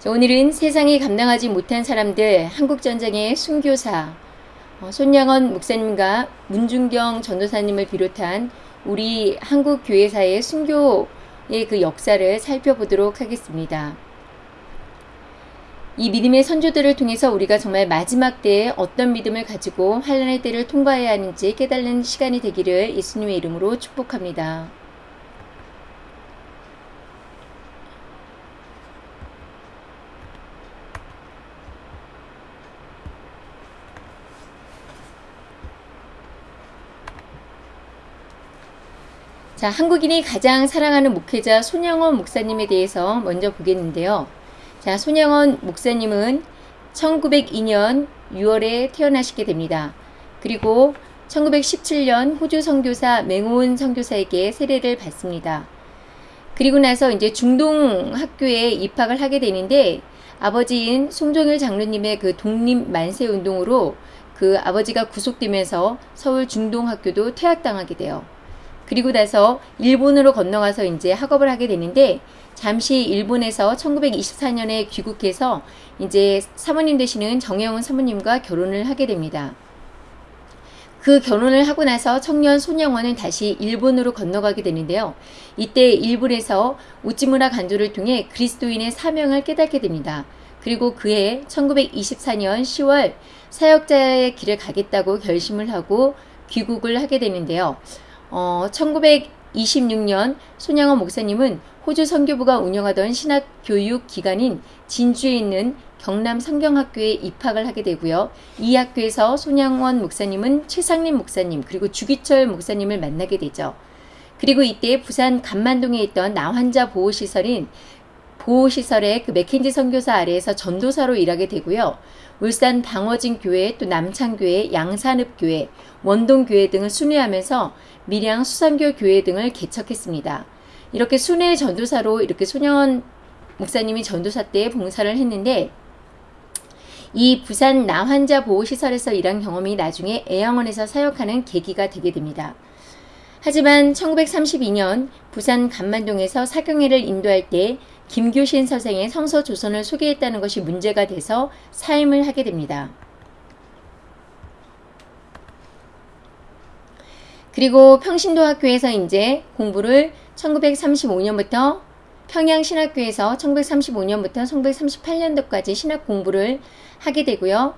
자, 오늘은 세상이 감당하지 못한 사람들 한국전쟁의 순교사 어, 손양원 목사님과 문중경 전도사님을 비롯한 우리 한국 교회사의 순교의 그 역사를 살펴보도록 하겠습니다. 이 믿음의 선조들을 통해서 우리가 정말 마지막 때에 어떤 믿음을 가지고 환란의 때를 통과해야 하는지 깨달는 시간이 되기를 예수님의 이름으로 축복합니다. 자, 한국인이 가장 사랑하는 목회자 손영원 목사님에 대해서 먼저 보겠는데요. 자, 손영원 목사님은 1902년 6월에 태어나시게 됩니다. 그리고 1917년 호주 선교사 맹호은 선교사에게 세례를 받습니다. 그리고 나서 이제 중동 학교에 입학을 하게 되는데 아버지인 송정일 장로님의 그 독립 만세 운동으로 그 아버지가 구속되면서 서울 중동 학교도 퇴학당하게 돼요. 그리고 나서 일본으로 건너가서 이제 학업을 하게 되는데 잠시 일본에서 1924년에 귀국해서 이제 사모님 되시는 정혜원 사모님과 결혼을 하게 됩니다. 그 결혼을 하고 나서 청년 손영원은 다시 일본으로 건너가게 되는데요. 이때 일본에서 우찌무라 간조를 통해 그리스도인의 사명을 깨닫게 됩니다. 그리고 그해 1924년 10월 사역자의 길을 가겠다고 결심을 하고 귀국을 하게 되는데요. 어, 1926년 손양원 목사님은 호주 선교부가 운영하던 신학 교육 기관인 진주에 있는 경남 성경학교에 입학을 하게 되고요. 이 학교에서 손양원 목사님은 최상림 목사님 그리고 주기철 목사님을 만나게 되죠. 그리고 이때 부산 감만동에 있던 나환자 보호시설인 보호시설의 그 맥켄지 선교사 아래에서 전도사로 일하게 되고요. 울산 방어진 교회, 또 남창교회, 양산읍교회, 원동교회 등을 순회하면서 밀양 수산교 교회 등을 개척했습니다. 이렇게 순회 전도사로 이렇게 소년 목사님이 전도사 때 봉사를 했는데 이 부산 나환자 보호시설에서 일한 경험이 나중에 애양원에서 사역하는 계기가 되게 됩니다. 하지만 1932년 부산 감만동에서 사경회를 인도할 때 김교신 선생의 성서 조선을 소개했다는 것이 문제가 돼서 사임을 하게 됩니다. 그리고 평신도 학교에서 이제 공부를 1935년부터 평양신학교에서 1935년부터 1938년도까지 신학 공부를 하게 되고요.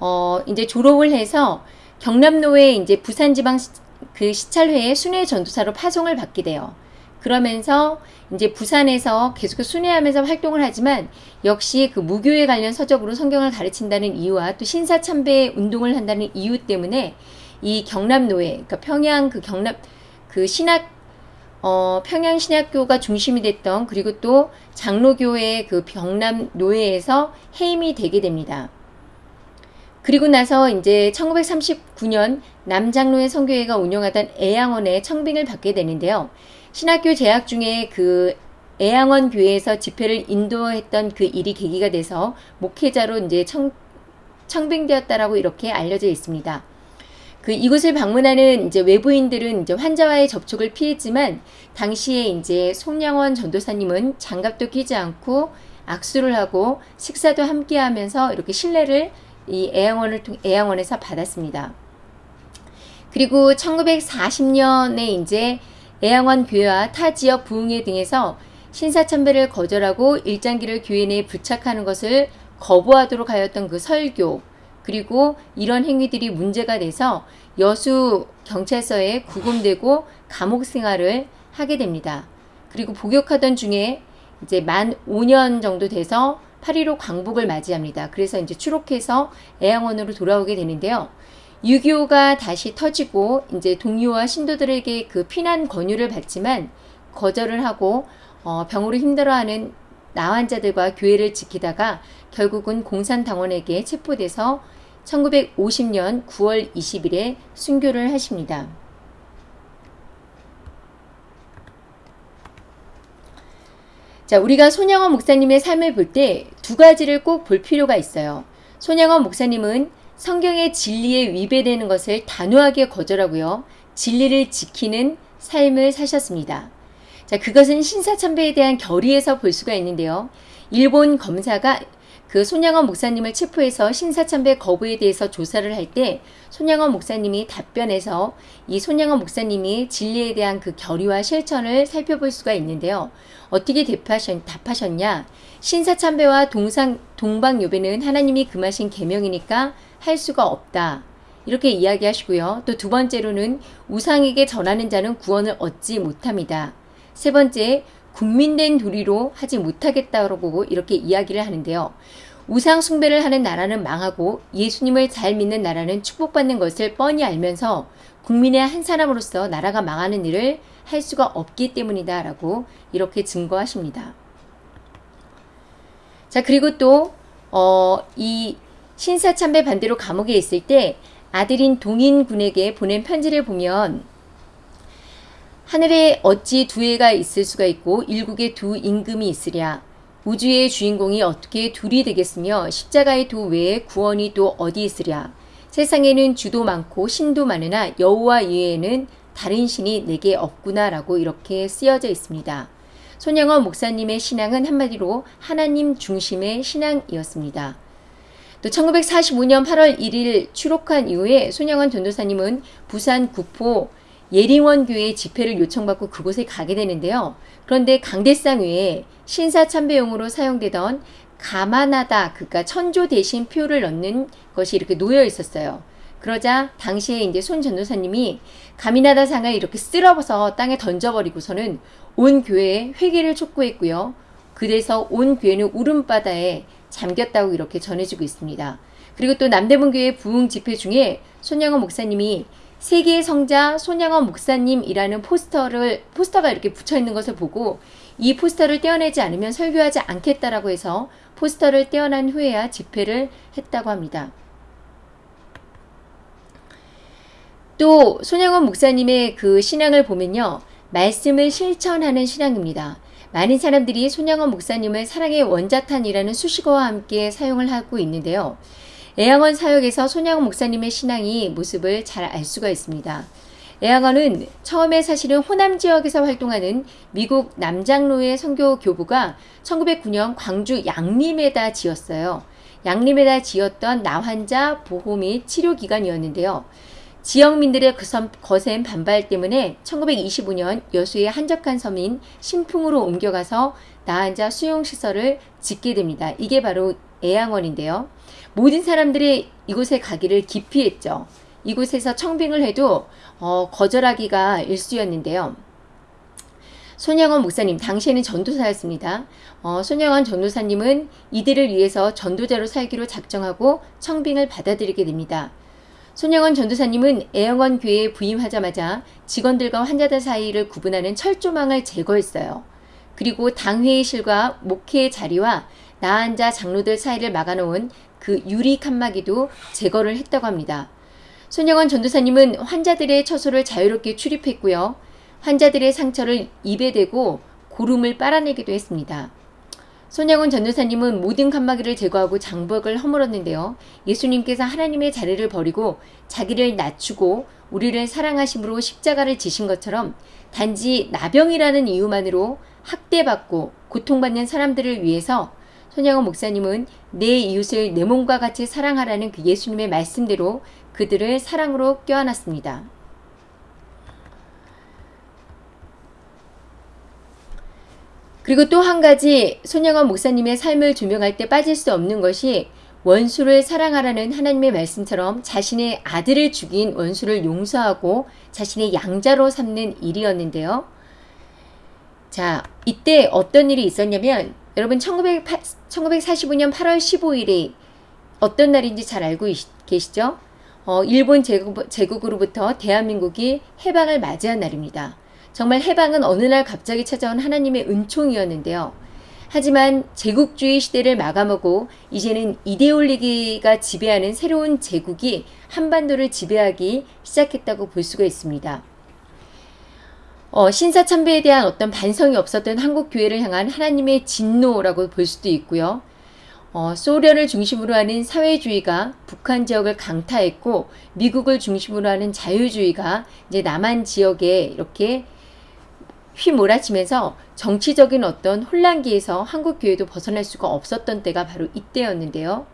어, 이제 졸업을 해서 경남노회 이제 부산지방 그 시찰회의 순회 전도사로 파송을 받게 돼요. 그러면서 이제 부산에서 계속 순회하면서 활동을 하지만 역시 그 무교에 관련 서적으로 성경을 가르친다는 이유와 또 신사참배 운동을 한다는 이유 때문에 이 경남노회, 그러니까 평양 그 경남 그 신학 어, 평양신학교가 중심이 됐던 그리고 또 장로교회 그 경남노회에서 해임이 되게 됩니다. 그리고 나서 이제 1939년 남장로의 성교회가 운영하던 애양원에 청빙을 받게 되는데요. 신학교 재학 중에 그 애양원 교회에서 집회를 인도했던 그 일이 계기가 돼서 목회자로 이제 청, 청빙되었다라고 이렇게 알려져 있습니다. 그 이곳을 방문하는 이제 외부인들은 이제 환자와의 접촉을 피했지만 당시에 이제 송양원 전도사님은 장갑도 끼지 않고 악수를 하고 식사도 함께 하면서 이렇게 신뢰를 이 애양원을 통 애양원에서 받았습니다. 그리고 1940년에 이제 애양원 교회와 타 지역 부흥회 등에서 신사참배를 거절하고 일장기를 교회 내에 부착하는 것을 거부하도록 하였던 그 설교 그리고 이런 행위들이 문제가 돼서 여수 경찰서에 구금되고 감옥 생활을 하게 됩니다. 그리고 복역하던 중에 이제 만 5년 정도 돼서 8.15 광복을 맞이합니다. 그래서 이제 추록해서 애양원으로 돌아오게 되는데요. 6.25가 다시 터지고 이제 동료와 신도들에게 그 피난 권유를 받지만 거절을 하고 어, 병으로 힘들어하는 나환자들과 교회를 지키다가 결국은 공산당원에게 체포돼서 1950년 9월 20일에 순교를 하십니다. 자, 우리가 손양원 목사님의 삶을 볼 때 두 가지를 꼭 볼 필요가 있어요. 손양원 목사님은 성경의 진리에 위배되는 것을 단호하게 거절하고요. 진리를 지키는 삶을 사셨습니다. 자, 그것은 신사참배에 대한 결의에서 볼 수가 있는데요. 일본 검사가 그 손양원 목사님을 체포해서 신사참배 거부에 대해서 조사를 할 때 손양원 목사님이 답변해서 이 손양원 목사님이 진리에 대한 그 결의와 실천을 살펴볼 수가 있는데요. 어떻게 답하셨, 답하셨냐? 신사참배와 동상, 동방요배는 하나님이 금하신 계명이니까 할 수가 없다. 이렇게 이야기하시고요. 또 두 번째로는 우상에게 전하는 자는 구원을 얻지 못합니다. 세 번째, 국민된 도리로 하지 못하겠다고 이렇게 이야기를 하는데요. 우상 숭배를 하는 나라는 망하고 예수님을 잘 믿는 나라는 축복받는 것을 뻔히 알면서 국민의 한 사람으로서 나라가 망하는 일을 할 수가 없기 때문이다 라고 이렇게 증거하십니다. 자 그리고 또 어, 이 신사참배 반대로 감옥에 있을 때 아들인 동인군에게 보낸 편지를 보면 하늘에 어찌 두 해가 있을 수가 있고 일국에 두 임금이 있으랴 우주의 주인공이 어떻게 둘이 되겠으며 십자가의 도 외에 구원이 또 어디 있으랴 세상에는 주도 많고 신도 많으나 여호와 이외에는 다른 신이 내게 없구나 라고 이렇게 쓰여져 있습니다. 손양원 목사님의 신앙은 한마디로 하나님 중심의 신앙이었습니다. 또 1945년 8월 1일 추록한 이후에 손양원 전도사님은 부산 구포 예링원 교회 집회를 요청받고 그곳에 가게 되는데요. 그런데 강대상 위에 신사 참배용으로 사용되던 가만하다 그니까 천조 대신 표를 넣는 것이 이렇게 놓여 있었어요. 그러자 당시에 이제 손 전도사님이 가미나다 상을 이렇게 쓸어서 땅에 던져버리고서는 온 교회에 회개를 촉구했고요. 그래서 온 교회는 울음바다에 잠겼다고 이렇게 전해지고 있습니다. 그리고 또 남대문 교회 부흥 집회 중에 손양원 목사님이 세계의 성자 손양원 목사님이라는 포스터를 포스터가 이렇게 붙여 있는 것을 보고 이 포스터를 떼어내지 않으면 설교하지 않겠다라고 해서 포스터를 떼어난 후에야 집회를 했다고 합니다. 또 손양원 목사님의 그 신앙을 보면요. 말씀을 실천하는 신앙입니다. 많은 사람들이 손양원 목사님을 사랑의 원자탄이라는 수식어와 함께 사용을 하고 있는데요. 애양원 사역에서 손양원 목사님의 신앙이 모습을 잘 알 수가 있습니다. 애양원은 처음에 사실은 호남 지역에서 활동하는 미국 남장로의 선교 교부가 1909년 광주 양림에다 지었어요. 양림에다 지었던 나환자 보호 및 치료 기관이었는데요. 지역민들의 거센 반발 때문에 1925년 여수의 한적한 섬인 신풍으로 옮겨가서 나환자 수용시설을 짓게 됩니다. 이게 바로 애양원인데요. 모든 사람들이 이곳에 가기를 기피했죠. 이곳에서 청빙을 해도 어, 거절하기가 일쑤였는데요. 손양원 목사님 당시에는 전도사였습니다. 어, 손양원 전도사님은 이들을 위해서 전도자로 살기로 작정하고 청빙을 받아들이게 됩니다. 손양원 전도사님은 애영원 교회에 부임하자마자 직원들과 환자들 사이를 구분하는 철조망을 제거했어요. 그리고 당회의실과 목회의 자리와 나앉아 장로들 사이를 막아놓은 그 유리 칸막이도 제거를 했다고 합니다. 손영원 전도사님은 환자들의 처소를 자유롭게 출입했고요. 환자들의 상처를 입에 대고 고름을 빨아내기도 했습니다. 손양원 전도사님은 모든 칸막이를 제거하고 장벽을 허물었는데요. 예수님께서 하나님의 자리를 버리고 자기를 낮추고 우리를 사랑하심으로 십자가를 지신 것처럼 단지 나병이라는 이유만으로 학대받고 고통받는 사람들을 위해서 손양원 목사님은 내 이웃을 내 몸과 같이 사랑하라는 그 예수님의 말씀대로 그들을 사랑으로 껴안았습니다. 그리고 또 한 가지 손양원 목사님의 삶을 조명할 때 빠질 수 없는 것이 원수를 사랑하라는 하나님의 말씀처럼 자신의 아들을 죽인 원수를 용서하고 자신의 양자로 삼는 일이었는데요. 자, 이때 어떤 일이 있었냐면 여러분 1908, 1945년 8월 15일이 어떤 날인지 잘 알고 계시죠? 어, 일본 제국, 제국으로부터 대한민국이 해방을 맞이한 날입니다. 정말 해방은 어느 날 갑자기 찾아온 하나님의 은총이었는데요. 하지만 제국주의 시대를 마감하고 이제는 이데올리기가 지배하는 새로운 제국이 한반도를 지배하기 시작했다고 볼 수가 있습니다. 어, 신사참배에 대한 어떤 반성이 없었던 한국 교회를 향한 하나님의 진노라고 볼 수도 있고요. 어, 소련을 중심으로 하는 사회주의가 북한 지역을 강타했고 미국을 중심으로 하는 자유주의가 이제 남한 지역에 이렇게 휘몰아치면서 정치적인 어떤 혼란기에서 한국 교회도 벗어날 수가 없었던 때가 바로 이때였는데요.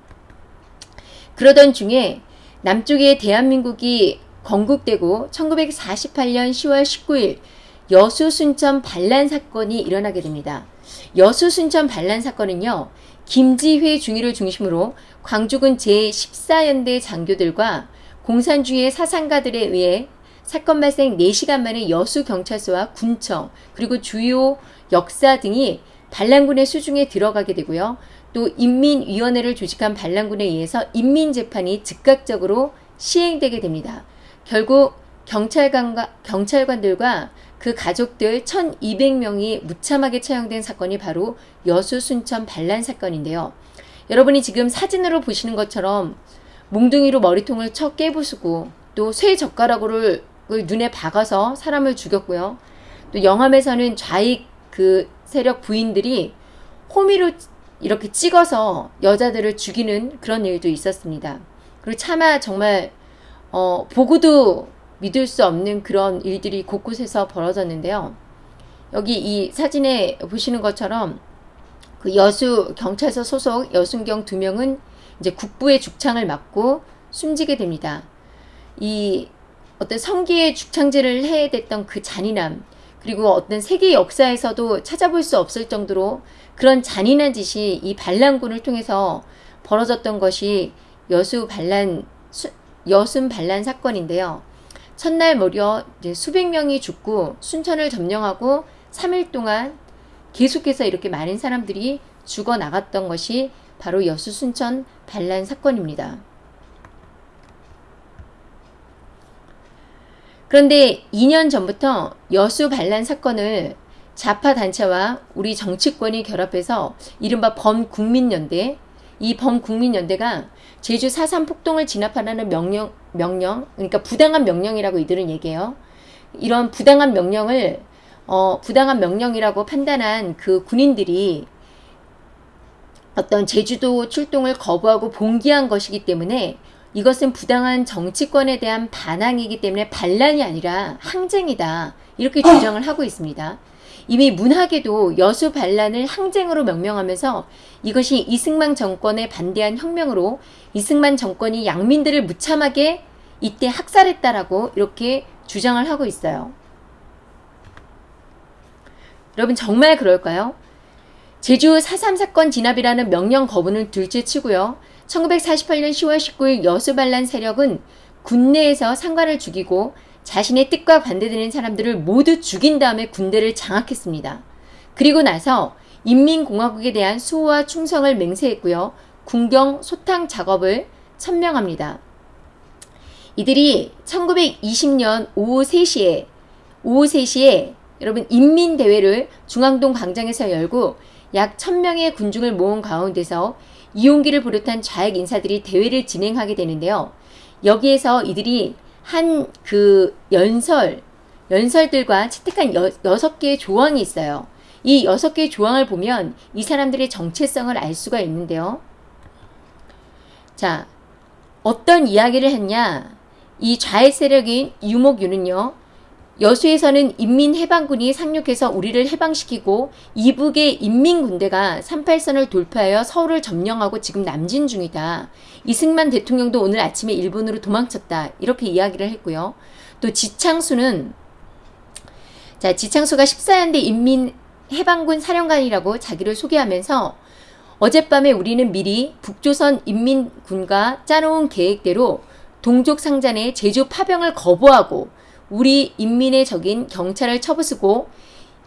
그러던 중에 남쪽에 대한민국이 건국되고 1948년 10월 19일 여수 순천 반란 사건이 일어나게 됩니다. 여수 순천 반란 사건은요. 김지회 중위를 중심으로 광주군 제14연대 장교들과 공산주의 사상가들에 의해 사건 발생 4시간 만에 여수 경찰서와 군청 그리고 주요 역사 등이 반란군의 수중에 들어가게 되고요. 또 인민위원회를 조직한 반란군에 의해서 인민재판이 즉각적으로 시행되게 됩니다. 결국 경찰관과, 경찰관들과 그 가족들 1200명이 무참하게 처형된 사건이 바로 여수 순천 반란 사건인데요. 여러분이 지금 사진으로 보시는 것처럼 몽둥이로 머리통을 쳐 깨부수고 또 쇠 젓가락으로 눈에 박아서 사람을 죽였고요. 또 영암에서는 좌익 그 세력 부인들이 호미로 이렇게 찍어서 여자들을 죽이는 그런 일도 있었습니다. 그리고 차마 정말 어, 보고도 믿을 수 없는 그런 일들이 곳곳에서 벌어졌는데요. 여기 이 사진에 보시는 것처럼 그 여수 경찰서 소속 여순경 두 명은 이제 국부의 죽창을 맞고 숨지게 됩니다. 이 어떤 성기의 죽창질을 해야 됐던 그 잔인함 그리고 어떤 세계 역사에서도 찾아볼 수 없을 정도로 그런 잔인한 짓이 이 반란군을 통해서 벌어졌던 것이 여수 반란 여순 반란 사건인데요. 첫날 무려 수백 명이 죽고 순천을 점령하고 3일 동안 계속해서 이렇게 많은 사람들이 죽어 나갔던 것이 바로 여수 순천 반란 사건입니다. 그런데 2년 전부터 여수 반란 사건을 좌파 단체와 우리 정치권이 결합해서 이른바 범국민연대 이 범국민연대가 제주 4.3 폭동을 진압하라는 명령, 명령, 그러니까 부당한 명령이라고 이들은 얘기해요. 이런 부당한 명령을, 어, 부당한 명령이라고 판단한 그 군인들이 어떤 제주도 출동을 거부하고 봉기한 것이기 때문에 이것은 부당한 정치권에 대한 반항이기 때문에 반란이 아니라 항쟁이다. 이렇게 주장을 하고 있습니다. 이미 문학에도 여수 반란을 항쟁으로 명명하면서 이것이 이승만 정권에 반대한 혁명으로 이승만 정권이 양민들을 무참하게 이때 학살했다라고 이렇게 주장을 하고 있어요. 여러분 정말 그럴까요? 제주 4.3 사건 진압이라는 명령 거부는 둘째치고요. 1948년 10월 19일 여수 반란 세력은 군내에서 상관을 죽이고 자신의 뜻과 반대되는 사람들을 모두 죽인 다음에 군대를 장악했습니다. 그리고 나서 인민공화국에 대한 수호와 충성을 맹세했고요. 군경 소탕 작업을 천명합니다. 이들이 1920년 오후 3시에 오후 3시에 여러분 인민대회를 중앙동 광장에서 열고 약 1000명의 군중을 모은 가운데서 이용기를 비롯한 좌익 인사들이 대회를 진행하게 되는데요. 여기에서 이들이 한 그 연설, 연설들과 채택한 여, 섯 개의 조항이 있어요. 이 여섯 개의 조항을 보면 이 사람들의 정체성을 알 수가 있는데요. 자, 어떤 이야기를 했냐? 이 좌익 세력인 유목유는요. 여수에서는 인민해방군이 상륙해서 우리를 해방시키고 이북의 인민군대가 38선을 돌파하여 서울을 점령하고 지금 남진 중이다. 이승만 대통령도 오늘 아침에 일본으로 도망쳤다. 이렇게 이야기를 했고요. 또 지창수는 자 지창수가 14연대 인민해방군 사령관이라고 자기를 소개하면서 어젯밤에 우리는 미리 북조선 인민군과 짜놓은 계획대로 동족 상잔의 제주 파병을 거부하고 우리 인민의 적인 경찰을 쳐부수고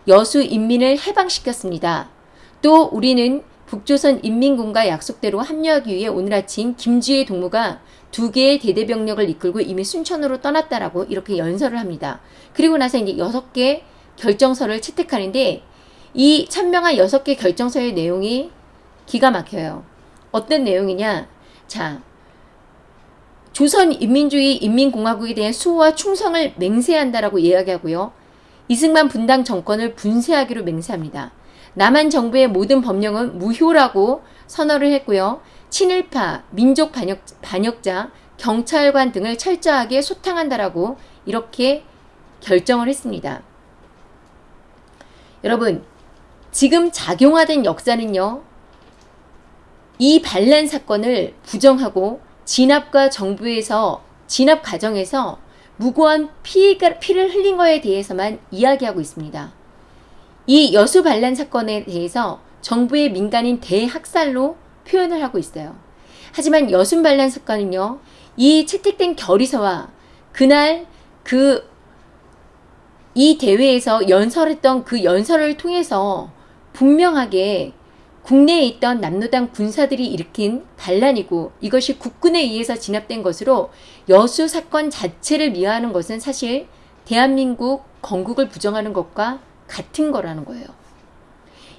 여수 인민을 해방시켰습니다. 또 우리는 북조선 인민군과 약속대로 합류하기 위해 오늘 아침 김주의 동무가 두 개의 대대병력을 이끌고 이미 순천으로 떠났다라고 이렇게 연설을 합니다. 그리고 나서 이제 여섯 개 결정서를 채택하는데 이 천명한 여섯 개 결정서의 내용이 기가 막혀요. 어떤 내용이냐? 자, 조선인민주의 인민공화국에 대한 수호와 충성을 맹세한다라고 이야기하고요. 이승만 분당 정권을 분쇄하기로 맹세합니다. 남한 정부의 모든 법령은 무효라고 선언을 했고요. 친일파, 민족 반역, 반역자, 경찰관 등을 철저하게 소탕한다라고 이렇게 결정을 했습니다. 여러분 지금 작용하던 역사는요. 이 반란 사건을 부정하고 진압과 정부에서 진압 과정에서 무고한 피가, 피를 흘린 거에 대해서만 이야기하고 있습니다. 이 여수 반란 사건에 대해서 정부의 민간인 대학살로 표현을 하고 있어요. 하지만 여순 반란 사건은요. 이 채택된 결의서와 그날 그 이 대회에서 연설했던 그 연설을 통해서 분명하게 국내에 있던 남노당 군사들이 일으킨 반란이고 이것이 국군에 의해서 진압된 것으로 여수 사건 자체를 미화하는 것은 사실 대한민국 건국을 부정하는 것과 같은 거라는 거예요.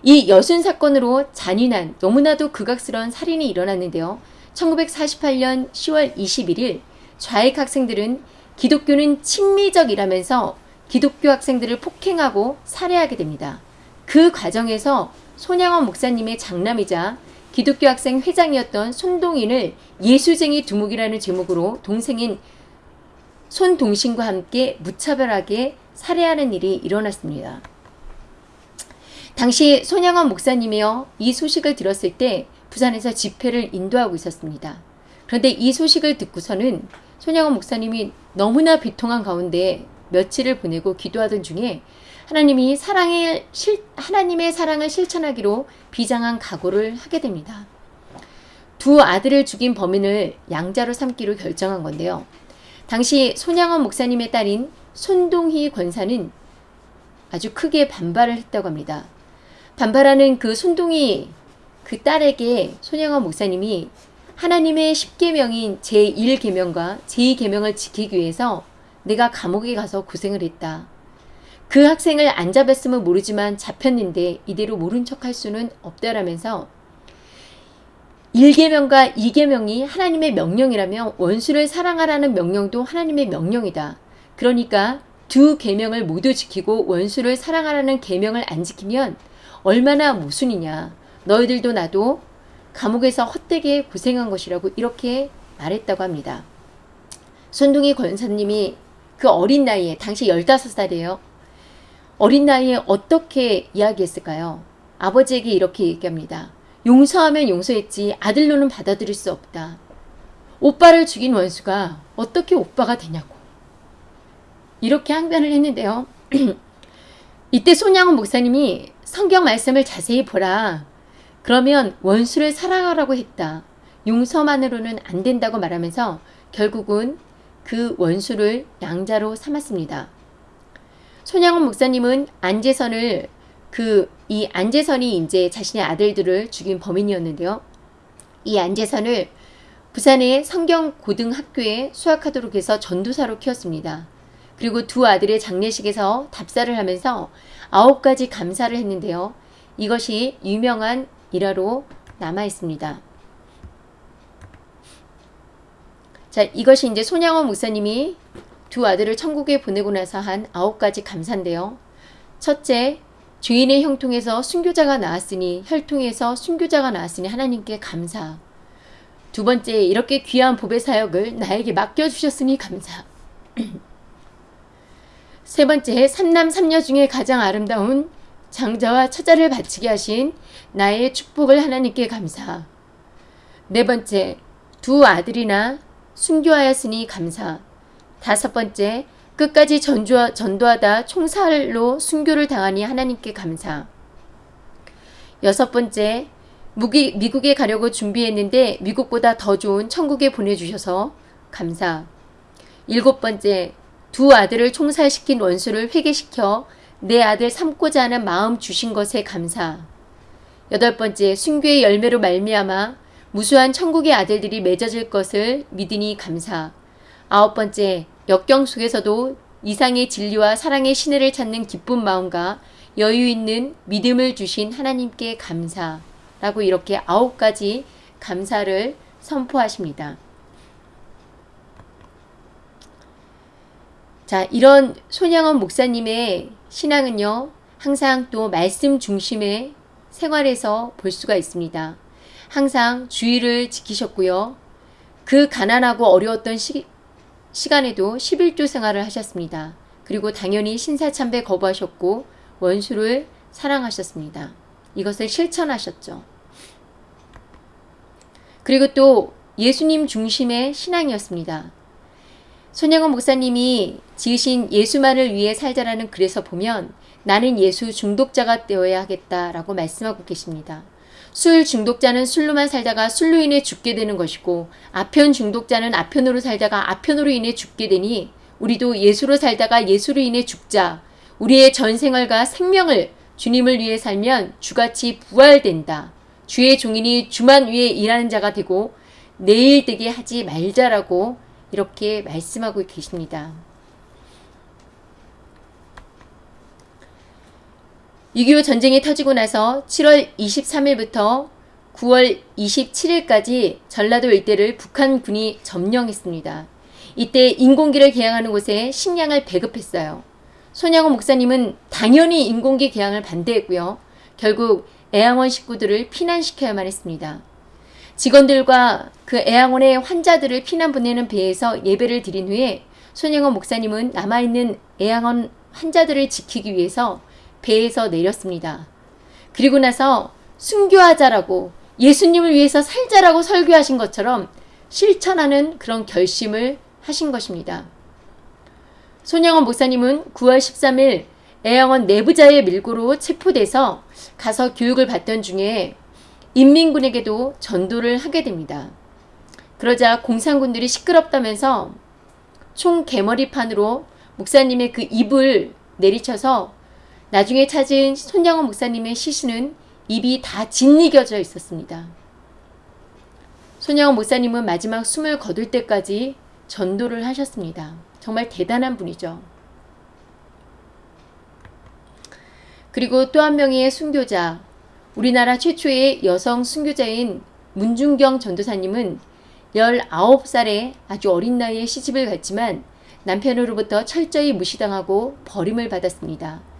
이 여순 사건으로 잔인한 너무나도 극악스러운 살인이 일어났는데요. 1948년 10월 21일 좌익 학생들은 기독교는 친미적이라면서 기독교 학생들을 폭행하고 살해하게 됩니다. 그 과정에서 손양원 목사님의 장남이자 기독교 학생 회장이었던 손동인을 예수쟁이 두목이라는 제목으로 동생인 손동신과 함께 무차별하게 살해하는 일이 일어났습니다. 당시 손양원 목사님이요 이 소식을 들었을 때 부산에서 집회를 인도하고 있었습니다. 그런데 이 소식을 듣고서는 손양원 목사님이 너무나 비통한 가운데 며칠을 보내고 기도하던 중에 하나님이 사랑을 실, 하나님의 사랑을 실천하기로 비장한 각오를 하게 됩니다. 두 아들을 죽인 범인을 양자로 삼기로 결정한 건데요. 당시 손양원 목사님의 딸인 손동희 권사는 아주 크게 반발을 했다고 합니다. 반발하는 그 손동희 그 딸에게 손양원 목사님이 하나님의 10계명인 제1계명과 제2계명을 지키기 위해서 내가 감옥에 가서 고생을 했다. 그 학생을 안 잡았으면 모르지만 잡혔는데 이대로 모른 척할 수는 없다라면서 1계명과 2계명이 하나님의 명령이라면 원수를 사랑하라는 명령도 하나님의 명령이다. 그러니까 두 계명을 모두 지키고 원수를 사랑하라는 계명을 안 지키면 얼마나 모순이냐. 너희들도 나도 감옥에서 헛되게 고생한 것이라고 이렇게 말했다고 합니다. 손동희 권사님이 그 어린 나이에 당시 15살이에요. 어린 나이에 어떻게 이야기했을까요? 아버지에게 이렇게 얘기합니다. 용서하면 용서했지 아들로는 받아들일 수 없다. 오빠를 죽인 원수가 어떻게 오빠가 되냐고. 이렇게 항변을 했는데요. 이때 손양훈 목사님이 성경 말씀을 자세히 보라. 그러면 원수를 사랑하라고 했다. 용서만으로는 안 된다고 말하면서 결국은 그 원수를 양자로 삼았습니다. 손양원 목사님은 안재선을 그 이 안재선이 이제 자신의 아들들을 죽인 범인이었는데요. 이 안재선을 부산의 성경고등학교에 수학하도록 해서 전도사로 키웠습니다. 그리고 두 아들의 장례식에서 답사를 하면서 아홉 가지 감사를 했는데요. 이것이 유명한 일화로 남아 있습니다. 자, 이것이 이제 손양원 목사님이 두 아들을 천국에 보내고 나서 한 아홉 가지 감사인데요. 첫째, 죄인의 형통에서 순교자가 나왔으니 혈통에서 순교자가 나왔으니 하나님께 감사. 두 번째, 이렇게 귀한 법의 사역을 나에게 맡겨주셨으니 감사. 세 번째, 삼남 삼녀 중에 가장 아름다운 장자와 처자를 바치게 하신 나의 축복을 하나님께 감사. 네 번째, 두 아들이나 순교하였으니 감사. 다섯 번째, 끝까지 전주하, 전도하다 총살로 순교를 당하니 하나님께 감사. 여섯 번째, 무기, 미국에 가려고 준비했는데 미국보다 더 좋은 천국에 보내주셔서 감사. 일곱 번째, 두 아들을 총살시킨 원수를 회개시켜 내 아들 삼고자 하는 마음 주신 것에 감사. 여덟 번째, 순교의 열매로 말미암아 무수한 천국의 아들들이 맺어질 것을 믿으니 감사. 아홉 번째, 역경 속에서도 이상의 진리와 사랑의 신뢰를 찾는 기쁜 마음과 여유 있는 믿음을 주신 하나님께 감사. 라고 이렇게 아홉 가지 감사를 선포하십니다. 자, 이런 손양원 목사님의 신앙은요, 항상 또 말씀 중심의 생활에서 볼 수가 있습니다. 항상 주의를 지키셨고요. 그 가난하고 어려웠던 시, 시간에도 11조 생활을 하셨습니다. 그리고 당연히 신사참배 거부하셨고 원수를 사랑하셨습니다. 이것을 실천하셨죠. 그리고 또 예수님 중심의 신앙이었습니다. 손양원 목사님이 지으신 예수만을 위해 살자라는 글에서 보면 나는 예수 중독자가 되어야 하겠다라고 말씀하고 계십니다. 술 중독자는 술로만 살다가 술로 인해 죽게 되는 것이고 아편 중독자는 아편으로 살다가 아편으로 인해 죽게 되니 우리도 예수로 살다가 예수로 인해 죽자. 우리의 전생활과 생명을 주님을 위해 살면 주같이 부활된다. 주의 종인이 주만 위에 일하는 자가 되고 내일 되게 하지 말자라고 이렇게 말씀하고 계십니다. 6.25 전쟁이 터지고 나서 7월 23일부터 9월 27일까지 전라도 일대를 북한군이 점령했습니다. 이때 인공기를 개양하는 곳에 식량을 배급했어요. 손양호 목사님은 당연히 인공기 개양을 반대했고요. 결국 애양원 식구들을 피난시켜야만 했습니다. 직원들과 그 애양원의 환자들을 피난 보내는 배에서 예배를 드린 후에 손영원 목사님은 남아있는 애양원 환자들을 지키기 위해서 배에서 내렸습니다. 그리고 나서 순교하자라고 예수님을 위해서 살자라고 설교하신 것처럼 실천하는 그런 결심을 하신 것입니다. 손영원 목사님은 9월 13일 애양원 내부자의 밀고로 체포돼서 가서 교육을 받던 중에 인민군에게도 전도를 하게 됩니다. 그러자 공산군들이 시끄럽다면서 총 개머리판으로 목사님의 그 입을 내리쳐서 나중에 찾은 손양원 목사님의 시신은 입이 다 짓이겨져 있었습니다. 손양원 목사님은 마지막 숨을 거둘 때까지 전도를 하셨습니다. 정말 대단한 분이죠. 그리고 또 한 명의 순교자, 우리나라 최초의 여성 순교자인 문중경 전도사님은 19살에 아주 어린 나이에 시집을 갔지만 남편으로부터 철저히 무시당하고 버림을 받았습니다.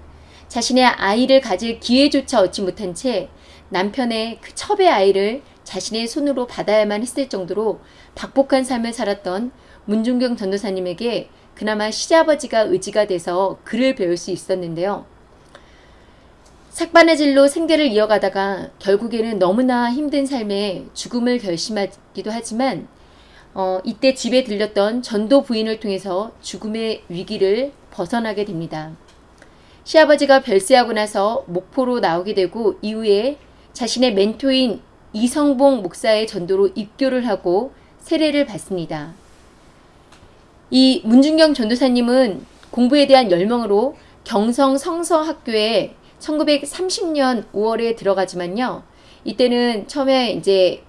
자신의 아이를 가질 기회조차 얻지 못한 채 남편의 그 첩의 아이를 자신의 손으로 받아야만 했을 정도로 박복한 삶을 살았던 문중경 전도사님에게 그나마 시아버지가 의지가 돼서 글을 배울 수 있었는데요. 삭바느질로 생계를 이어가다가 결국에는 너무나 힘든 삶에 죽음을 결심하기도 하지만 어, 이때 집에 들렸던 전도 부인을 통해서 죽음의 위기를 벗어나게 됩니다. 시아버지가 별세하고 나서 목포로 나오게 되고 이후에 자신의 멘토인 이성봉 목사의 전도로 입교를 하고 세례를 받습니다. 이 문중경 전도사님은 공부에 대한 열망으로 경성 성서학교에 1930년 5월에 들어가지만요. 이때는 처음에 이제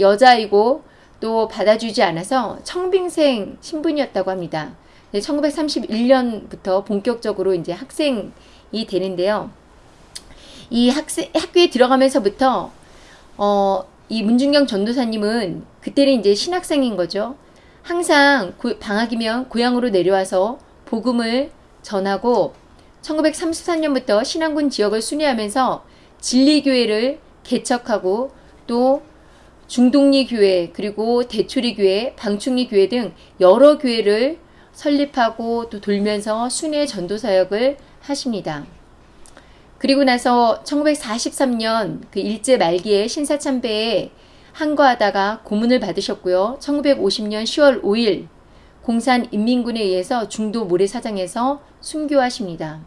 여자이고 또 받아주지 않아서 청빙생 신분이었다고 합니다. 1931년부터 본격적으로 이제 학생이 되는데요. 이 학생, 학교에 들어가면서부터, 어, 이 문중경 전도사님은 그때는 이제 신학생인 거죠. 항상 고, 방학이면 고향으로 내려와서 복음을 전하고 1934년부터 신안군 지역을 순회하면서 진리교회를 개척하고 또 중동리 교회 그리고 대초리 교회, 방충리 교회 등 여러 교회를 설립하고 또 돌면서 순회 전도 사역을 하십니다. 그리고 나서 1943년 그 일제 말기에 신사참배에 항거하다가 고문을 받으셨고요. 1950년 10월 5일 공산 인민군에 의해서 중도 모래사장에서 순교하십니다.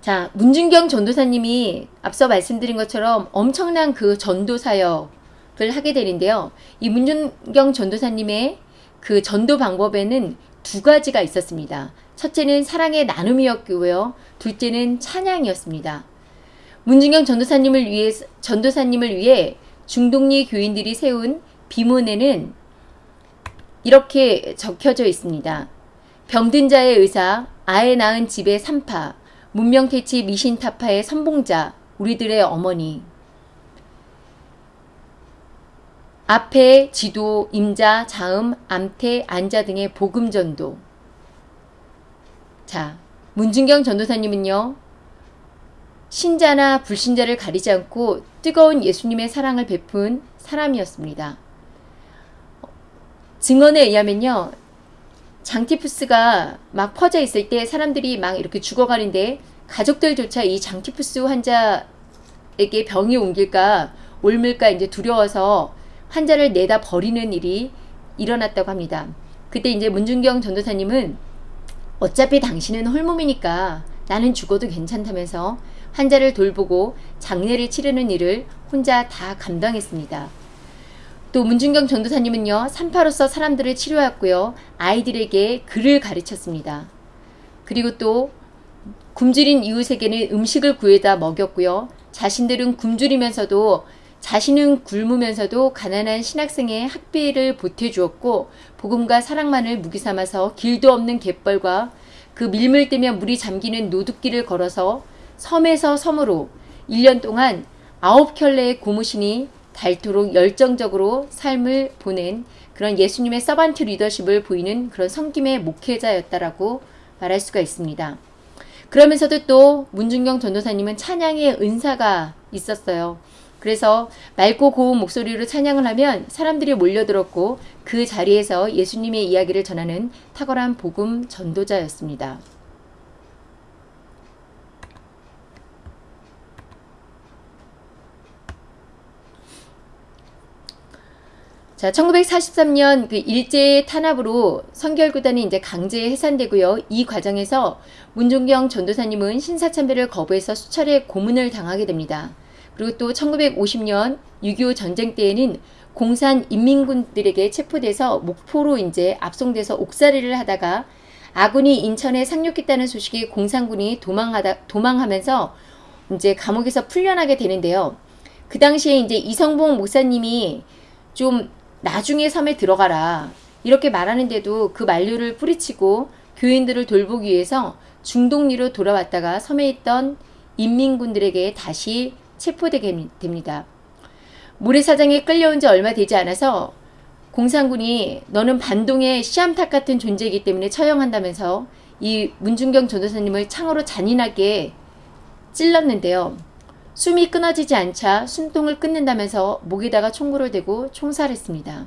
자, 문준경 전도사님이 앞서 말씀드린 것처럼 엄청난 그 전도 사역을 하게 되는데요. 이 문준경 전도사님의 그 전도 방법에는 두 가지가 있었습니다. 첫째는 사랑의 나눔이었고요. 둘째는 찬양이었습니다. 문준경 전도사님을 위해 전도사님을 위해 중동리 교인들이 세운 비문에는 이렇게 적혀져 있습니다. 병든 자의 의사, 아에 낳은 집의 산파, 문명태치 미신타파의 선봉자, 우리들의 어머니. 앞에 지도, 임자, 자음, 암태, 안자 등의 복음전도. 자, 문준경 전도사님은요, 신자나 불신자를 가리지 않고 뜨거운 예수님의 사랑을 베푼 사람이었습니다. 증언에 의하면요, 장티푸스가 막 퍼져 있을 때 사람들이 막 이렇게 죽어가는데 가족들조차 이 장티푸스 환자에게 병이 옮길까 옮을까 이제 두려워서 환자를 내다 버리는 일이 일어났다고 합니다. 그때 이제 문준경 전도사님은 어차피 당신은 홀몸이니까 나는 죽어도 괜찮다면서 환자를 돌보고 장례를 치르는 일을 혼자 다 감당했습니다. 또 문준경 전도사님은요, 산파로서 사람들을 치료했고요, 아이들에게 글을 가르쳤습니다. 그리고 또 굶주린 이웃에게는 음식을 구해다 먹였고요, 자신들은 굶주리면서도 자신은 굶으면서도 가난한 신학생의 학비를 보태주었고 복음과 사랑만을 무기 삼아서 길도 없는 갯벌과 그 밀물 때문에 물이 잠기는 노둑길을 걸어서 섬에서 섬으로 1년 동안 아홉 켤레의 고무신이 닳도록 열정적으로 삶을 보낸 그런 예수님의 서반트 리더십을 보이는 그런 성김의 목회자였다라고 말할 수가 있습니다. 그러면서도 또 문준경 전도사님은 찬양의 은사가 있었어요. 그래서 맑고 고운 목소리로 찬양을 하면 사람들이 몰려들었고 그 자리에서 예수님의 이야기를 전하는 탁월한 복음 전도자였습니다. 자, 1943년 그 일제 탄압으로 성결구단이 이제 강제 해산되고요. 이 과정에서 문종경 전도사님은 신사참배를 거부해서 수차례 고문을 당하게 됩니다. 그리고 또 1950년 6.25 전쟁 때에는 공산 인민군들에게 체포돼서 목포로 이제 압송돼서 옥살이를 하다가 아군이 인천에 상륙했다는 소식에 공산군이 도망하다 도망하면서 이제 감옥에서 풀려나게 되는데요. 그 당시에 이제 이성봉 목사님이 좀 나중에 섬에 들어가라 이렇게 말하는데도 그 만류를 뿌리치고 교인들을 돌보기 위해서 중동리로 돌아왔다가 섬에 있던 인민군들에게 다시 체포되게 됩니다. 모래사장에 끌려온 지 얼마 되지 않아서 공산군이 너는 반동의 시암탉 같은 존재이기 때문에 처형한다면서 이 문준경 전도사님을 창으로 잔인하게 찔렀는데요. 숨이 끊어지지 않자 숨통을 끊는다면서 목에다가 총구를 대고 총살했습니다.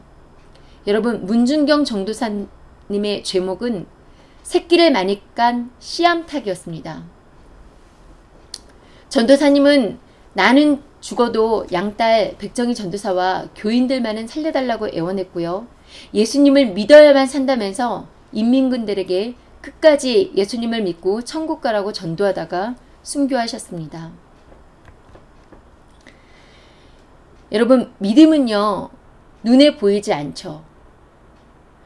여러분 문준경 전도사님의 죄목은 새끼를 많이 깐 씨암탉이었습니다. 전도사님은 나는 죽어도 양딸 백정희 전도사와 교인들만은 살려달라고 애원했고요. 예수님을 믿어야만 산다면서 인민군들에게 끝까지 예수님을 믿고 천국 가라고 전도하다가 순교하셨습니다. 여러분 믿음은요 눈에 보이지 않죠.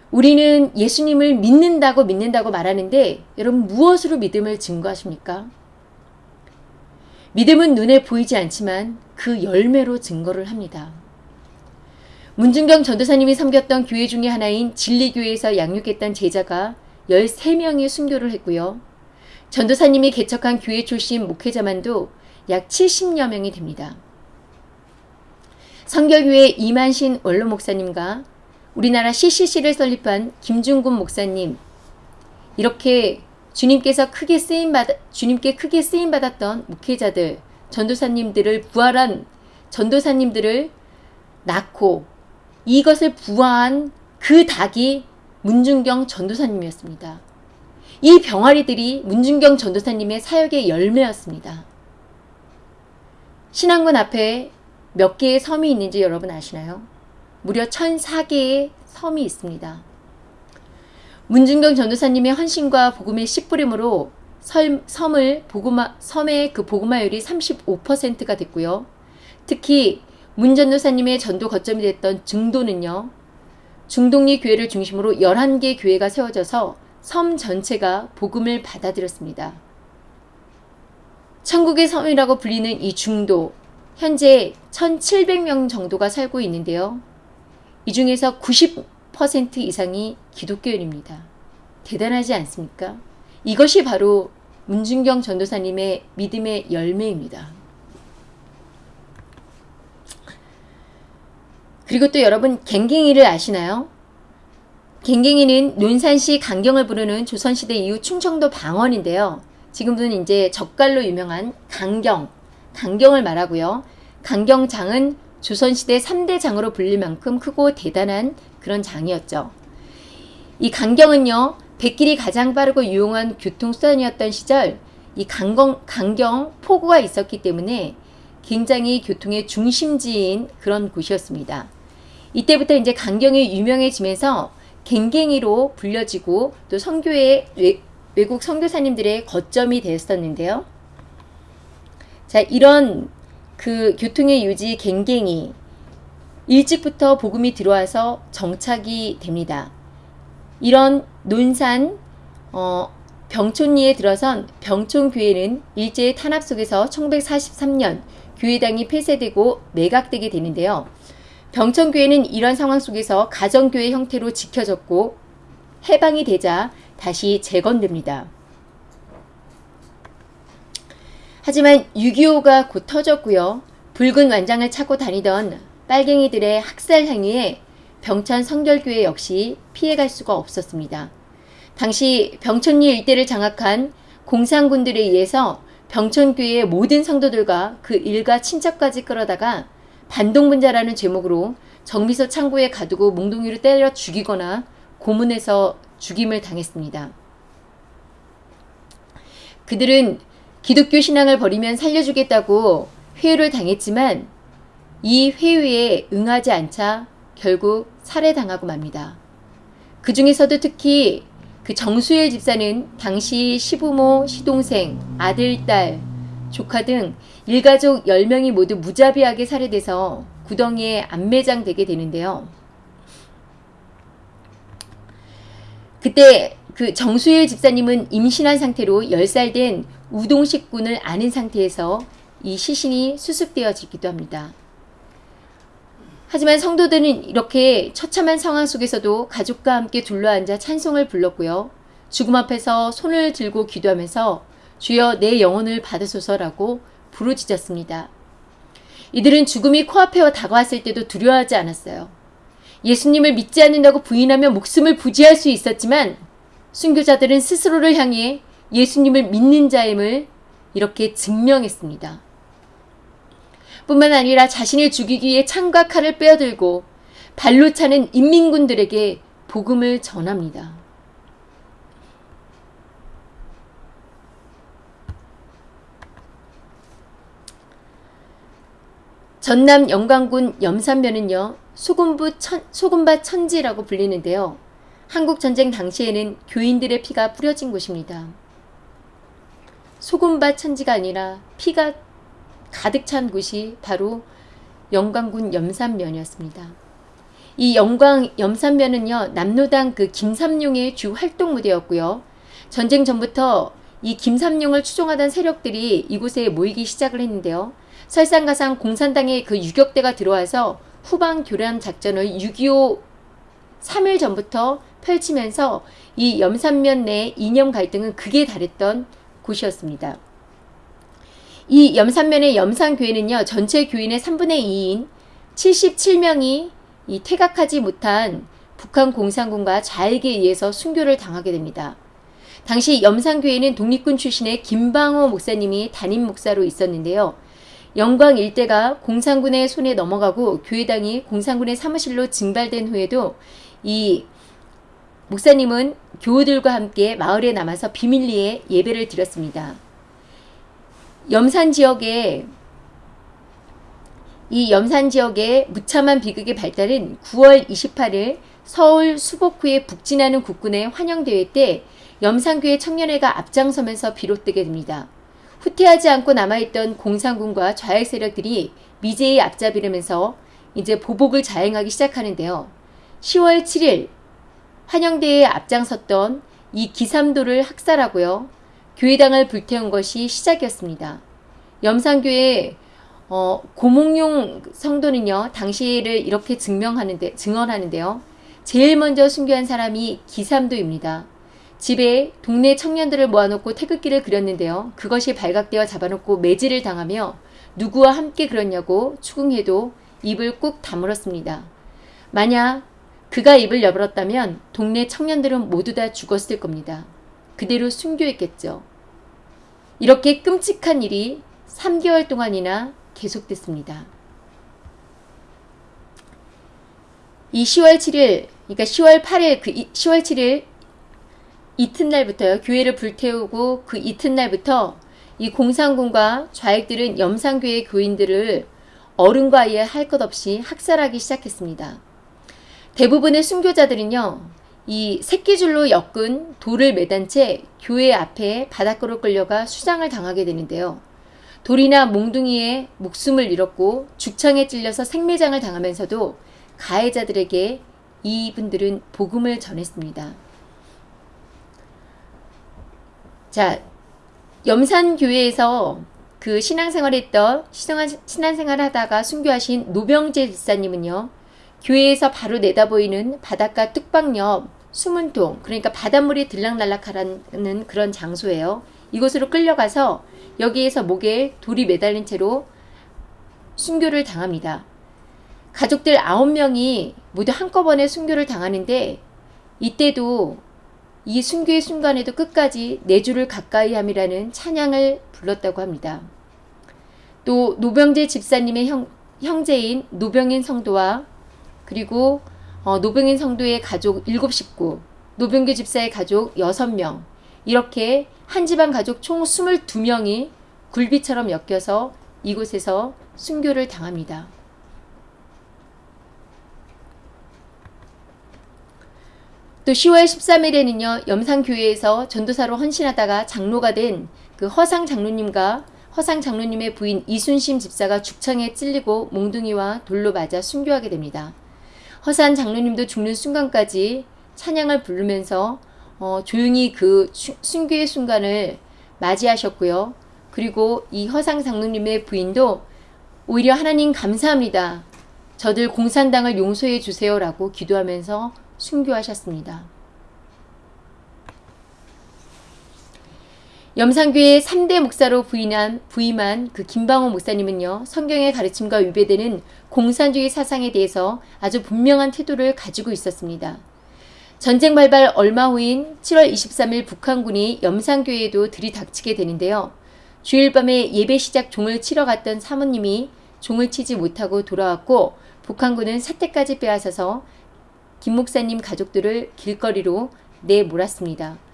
우리는 예수님을 믿는다고 믿는다고 말하는데 여러분 무엇으로 믿음을 증거하십니까? 믿음은 눈에 보이지 않지만 그 열매로 증거를 합니다. 문준경 전도사님이 섬겼던 교회 중의 하나인 진리교회에서 양육했던 제자가 13명이 순교를 했고요. 전도사님이 개척한 교회 출신 목회자만도 약 70여 명이 됩니다. 성결교회 이만신 원로 목사님과 우리나라 CCC를 설립한 김중곤 목사님 이렇게 주님께서 크게 쓰임 받 주님께 크게 쓰임 받았던 목회자들 전도사님들을 부활한 전도사님들을 낳고 이것을 부화한 그 닭이 문준경 전도사님이었습니다. 이 병아리들이 문준경 전도사님의 사역의 열매였습니다. 신앙군 앞에 몇 개의 섬이 있는지 여러분 아시나요? 무려 1004개의 섬이 있습니다. 문준경 전도사님의 헌신과 복음의 씨뿌림으로 섬을 복음화, 섬의 그 복음화율이 35%가 됐고요. 특히 문 전도사님의 전도 거점이 됐던 증도는요. 중동리 교회를 중심으로 11개 교회가 세워져서 섬 전체가 복음을 받아들였습니다. 천국의 섬이라고 불리는 이 중도, 현재 1700명 정도가 살고 있는데요. 이 중에서 90% 이상이 기독교인입니다. 대단하지 않습니까? 이것이 바로 문준경 전도사님의 믿음의 열매입니다. 그리고 또 여러분 갱갱이를 아시나요? 갱갱이는 논산시 강경을 부르는 조선시대 이후 충청도 방언인데요. 지금은 이제 젓갈로 유명한 강경, 강경을 말하고요. 강경장은 조선시대 3대 장으로 불릴 만큼 크고 대단한 그런 장이었죠. 이 강경은요, 백길이 가장 빠르고 유용한 교통수단이었던 시절 이 강경, 강경 포구가 있었기 때문에 굉장히 교통의 중심지인 그런 곳이었습니다. 이때부터 이제 강경이 유명해지면서 갱갱이로 불려지고 또 선교의 외, 외국 선교사님들의 거점이 되었었는데요. 자, 이런 그 교통의 유지 갱갱이 일찍부터 복음이 들어와서 정착이 됩니다. 이런 논산 어, 병촌리에 들어선 병촌교회는 일제의 탄압 속에서 1943년 교회당이 폐쇄되고 매각되게 되는데요. 병천교회는 이런 상황 속에서 가정교회 형태로 지켜졌고 해방이 되자 다시 재건됩니다. 하지만 6.25가 곧 터졌고요. 붉은 완장을 차고 다니던 빨갱이들의 학살 행위에 병천 성결교회 역시 피해갈 수가 없었습니다. 당시 병천리 일대를 장악한 공산군들에 의해서 병천교회의 모든 성도들과 그 일가 친척까지 끌어다가 반동분자라는 제목으로 정비소 창고에 가두고 몽둥이로 때려 죽이거나 고문해서 죽임을 당했습니다. 그들은 기독교 신앙을 버리면 살려주겠다고 회유를 당했지만 이 회유에 응하지 않자 결국 살해당하고 맙니다. 그 중에서도 특히 그 정수일 집사는 당시 시부모, 시동생, 아들, 딸, 조카 등 일가족 10명이 모두 무자비하게 살해돼서 구덩이에 안매장되게 되는데요. 그때 그 정수일 집사님은 임신한 상태로 10살 된 우동식 군을 아는 상태에서 이 시신이 수습되어지기도 합니다. 하지만 성도들은 이렇게 처참한 상황 속에서도 가족과 함께 둘러앉아 찬송을 불렀고요. 죽음 앞에서 손을 들고 기도하면서 주여 내 영혼을 받으소서라고 부르짖었습니다. 이들은 죽음이 코앞에 다가왔을 때도 두려워하지 않았어요. 예수님을 믿지 않는다고 부인하며 목숨을 부지할 수 있었지만 순교자들은 스스로를 향해 예수님을 믿는 자임을 이렇게 증명했습니다. 뿐만 아니라 자신을 죽이기 위해 창과 칼을 빼어들고 발로 차는 인민군들에게 복음을 전합니다. 전남 영광군 염산면은요 소금부 천, 소금밭 천지라고 불리는데요. 한국전쟁 당시에는 교인들의 피가 뿌려진 곳입니다. 소금밭 천지가 아니라 피가 가득 찬 곳이 바로 영광군 염산면이었습니다. 이 영광 염산면은요 남로당 그 김삼룡의 주 활동 무대였고요. 전쟁 전부터 이 김삼룡을 추종하던 세력들이 이곳에 모이기 시작을 했는데요. 설상가상 공산당의 그 유격대가 들어와서 후방 교란 작전을 6.25 3일 전부터 펼치면서 이 염산면 내 이념 갈등은 극에 달했던 곳이었습니다. 이 염산면의 염산교회는요, 전체 교인의 3분의 2인 77명이 이 퇴각하지 못한 북한 공산군과 자에게 의해서 순교를 당하게 됩니다. 당시 염산교회는 독립군 출신의 김방호 목사님이 담임 목사로 있었는데요. 영광 일대가 공산군의 손에 넘어가고 교회당이 공산군의 사무실로 증발된 후에도 이 목사님은 교우들과 함께 마을에 남아서 비밀리에 예배를 드렸습니다. 염산 지역에 이 염산 지역의 무참한 비극의 발달은 9월 28일 서울 수복구에 북진하는 국군의 환영대회 때 염산교회 청년회가 앞장서면서 비롯되게 됩니다. 후퇴하지 않고 남아있던 공산군과 좌익 세력들이 미제의 앞잡이르면서 이제 보복을 자행하기 시작하는데요. 10월 7일 환영대에 앞장섰던 이 기삼도를 학살하고요. 교회당을 불태운 것이 시작이었습니다. 염산교회 어, 고몽용 성도는요. 당시를 이렇게 증명하는데 증언하는데요. 제일 먼저 순교한 사람이 기삼도입니다. 집에 동네 청년들을 모아놓고 태극기를 그렸는데요. 그것이 발각되어 잡아놓고 매질을 당하며 누구와 함께 그렸냐고 추궁해도 입을 꾹 다물었습니다. 만약 그가 입을 열었다면 동네 청년들은 모두 다 죽었을 겁니다. 그대로 순교했겠죠. 이렇게 끔찍한 일이 3개월 동안이나 계속됐습니다. 이 10월 7일, 그러니까 10월 8일, 그 10월 7일 이튿날부터요. 교회를 불태우고 그 이튿날부터 이 공산군과 좌익들은 염산교회 교인들을 어른과 아이에 할것 없이 학살하기 시작했습니다. 대부분의 순교자들은요. 이 새끼줄로 엮은 돌을 매단 채 교회 앞에 바닷가로 끌려가 수장을 당하게 되는데요. 돌이나 몽둥이에 목숨을 잃었고 죽창에 찔려서 생매장을 당하면서도 가해자들에게 이분들은 복음을 전했습니다. 자, 염산교회에서 그 신앙생활 했던 신앙생활 하다가 순교하신 노병재 집사님은요. 교회에서 바로 내다보이는 바닷가 뚝방 옆 숨은 동 그러니까 바닷물이 들락날락하는 그런 장소예요. 이곳으로 끌려가서 여기에서 목에 돌이 매달린 채로 순교를 당합니다. 가족들 9명이 모두 한꺼번에 순교를 당하는데 이때도 이 순교의 순간에도 끝까지 내 주를 가까이 함이라는 찬양을 불렀다고 합니다. 또 노병재 집사님의 형, 형제인 노병인 성도와 그리고 어, 노병인 성도의 가족 7 식구, 노병규 집사의 가족 6명 이렇게 한 집안 가족 총 22명이 굴비처럼 엮여서 이곳에서 순교를 당합니다. 또 10월 13일에는요, 염산교회에서 전도사로 헌신하다가 장로가 된 그 허상 장로님과 허상 장로님의 부인 이순심 집사가 죽창에 찔리고 몽둥이와 돌로 맞아 순교하게 됩니다. 허산 장로님도 죽는 순간까지 찬양을 부르면서 어, 조용히 그 순교의 순간을 맞이하셨고요. 그리고 이 허상 장로님의 부인도 오히려 하나님 감사합니다. 저들 공산당을 용서해 주세요라고 기도하면서 순교하셨습니다. 염산교회 3대 목사로 부임한, 부임한 그 김방호 목사님은요, 성경의 가르침과 위배되는 공산주의 사상에 대해서 아주 분명한 태도를 가지고 있었습니다. 전쟁 발발 얼마 후인 7월 23일 북한군이 염산교회에도 들이닥치게 되는데요. 주일 밤에 예배 시작 종을 치러 갔던 사모님이 종을 치지 못하고 돌아왔고 북한군은 사태까지 빼앗아서 김 목사님 가족들을 길거리로 내몰았습니다.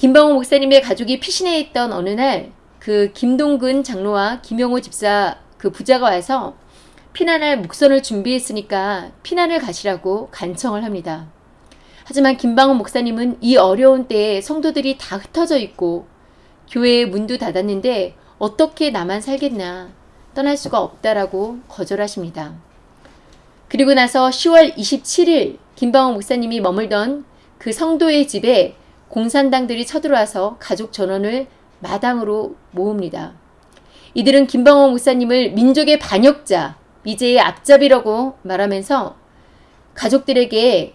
김방호 목사님의 가족이 피신해 있던 어느 날 그 김동근 장로와 김영호 집사 그 부자가 와서 피난할 목선을 준비했으니까 피난을 가시라고 간청을 합니다. 하지만 김방호 목사님은 이 어려운 때에 성도들이 다 흩어져 있고 교회의 문도 닫았는데 어떻게 나만 살겠나 떠날 수가 없다라고 거절하십니다. 그리고 나서 10월 27일 김방호 목사님이 머물던 그 성도의 집에 공산당들이 쳐들어와서 가족 전원을 마당으로 모읍니다. 이들은 김방호 목사님을 민족의 반역자, 미제의 앞잡이라고 말하면서 가족들에게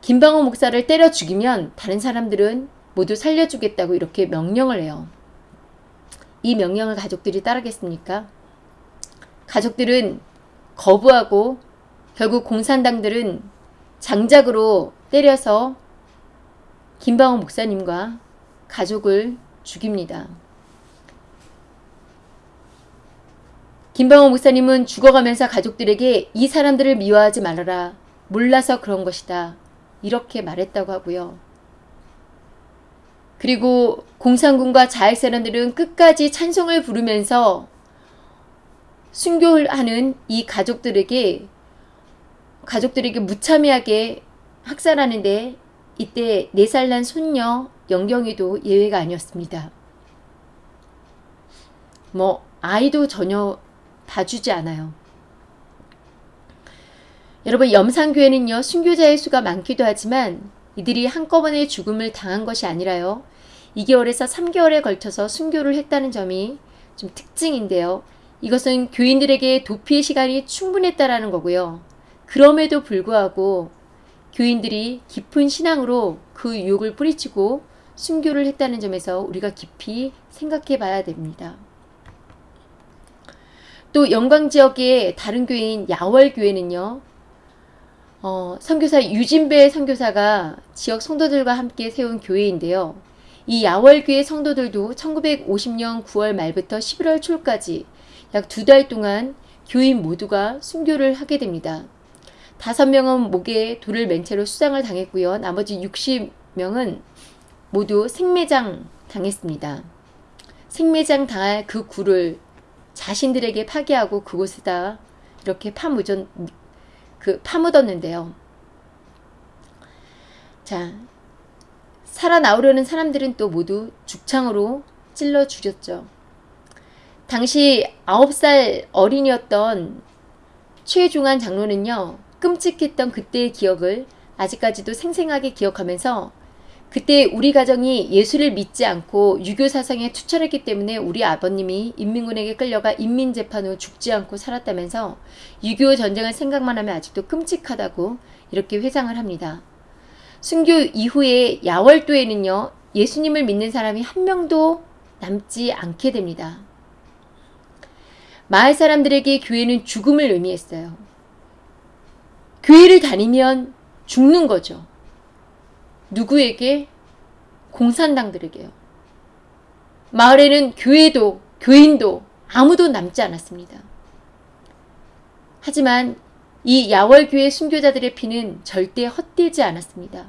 김방호 목사를 때려 죽이면 다른 사람들은 모두 살려주겠다고 이렇게 명령을 해요. 이 명령을 가족들이 따르겠습니까? 가족들은 거부하고 결국 공산당들은 장작으로 때려서 김방호 목사님과 가족을 죽입니다. 김방호 목사님은 죽어가면서 가족들에게 이 사람들을 미워하지 말아라. 몰라서 그런 것이다. 이렇게 말했다고 하고요. 그리고 공산군과 자익 사람들은 끝까지 찬송을 부르면서 순교하는 이 가족들에게 가족들에게 무참하게 학살하는데 이때 4살 난 손녀 영경이도 예외가 아니었습니다. 뭐 아이도 전혀 봐주지 않아요. 여러분 염산교회는요 순교자의 수가 많기도 하지만 이들이 한꺼번에 죽음을 당한 것이 아니라요 2개월에서 3개월에 걸쳐서 순교를 했다는 점이 좀 특징인데요. 이것은 교인들에게 도피의 시간이 충분했다라는 거고요. 그럼에도 불구하고 교인들이 깊은 신앙으로 그 유혹을 뿌리치고 순교를 했다는 점에서 우리가 깊이 생각해 봐야 됩니다. 또 영광 지역의 다른 교회인 야월교회는요. 어, 선교사 유진배 선교사가 지역 성도들과 함께 세운 교회인데요. 이 야월교회 성도들도 1950년 9월 말부터 11월 초까지 약 두 달 동안 교인 모두가 순교를 하게 됩니다. 다섯 명은 목에 돌을 맨 채로 수장을 당했고요. 나머지 60명은 모두 생매장 당했습니다. 생매장 당할 그 굴을 자신들에게 파괴하고 그곳에다 이렇게 파묻은 그 파묻었는데요. 자, 살아나오려는 사람들은 또 모두 죽창으로 찔러 죽였죠. 당시 9살 어린이였던 최중한 장로는요. 끔찍했던 그때의 기억을 아직까지도 생생하게 기억하면서 그때 우리 가정이 예수를 믿지 않고 유교 사상에 투철했기 때문에 우리 아버님이 인민군에게 끌려가 인민재판 후 죽지 않고 살았다면서 유교 전쟁을 생각만 하면 아직도 끔찍하다고 이렇게 회상을 합니다. 순교 이후에 야월도에는요. 예수님을 믿는 사람이 한 명도 남지 않게 됩니다. 마을 사람들에게 교회는 죽음을 의미했어요. 교회를 다니면 죽는 거죠. 누구에게? 공산당들에게요. 마을에는 교회도 교인도 아무도 남지 않았습니다. 하지만 이 야월교회 순교자들의 피는 절대 헛되지 않았습니다.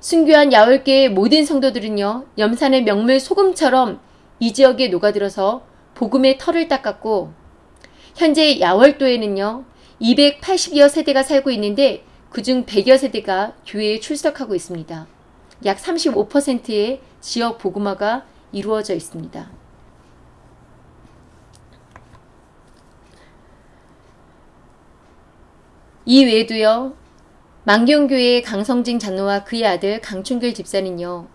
순교한 야월교의 모든 성도들은요. 염산의 명물 소금처럼 이 지역에 녹아들어서 복음의 털을 닦았고 현재 야월도에는요. 280여 세대가 살고 있는데 그중 100여 세대가 교회에 출석하고 있습니다. 약 35%의 지역 복음화가 이루어져 있습니다. 이 외에도요. 망경교회 강성진 장로와 그의 아들 강춘길 집사는요.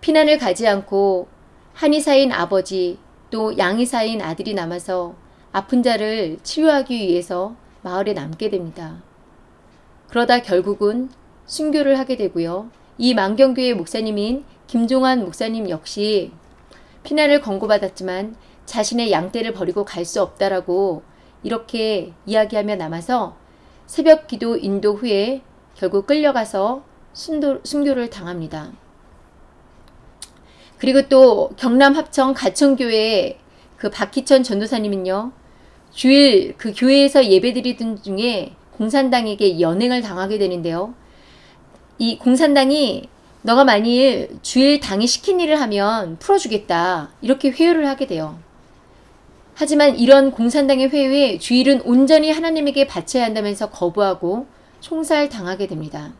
피난을 가지 않고 한의사인 아버지 또 양의사인 아들이 남아서 아픈 자를 치료하기 위해서 마을에 남게 됩니다. 그러다 결국은 순교를 하게 되고요. 이 만경교회 목사님인 김종환 목사님 역시 피난을 권고받았지만 자신의 양떼를 버리고 갈 수 없다라고 이렇게 이야기하며 남아서 새벽 기도 인도 후에 결국 끌려가서 순도, 순교를 당합니다. 그리고 또 경남 합천 가천교회 그 박희천 전도사님은요. 주일 그 교회에서 예배드리던 중에 공산당에게 연행을 당하게 되는데요. 이 공산당이 너가 만일 주일 당이 시킨 일을 하면 풀어주겠다 이렇게 회유를 하게 돼요. 하지만 이런 공산당의 회유에 주일은 온전히 하나님에게 바쳐야 한다면서 거부하고 총살 당하게 됩니다.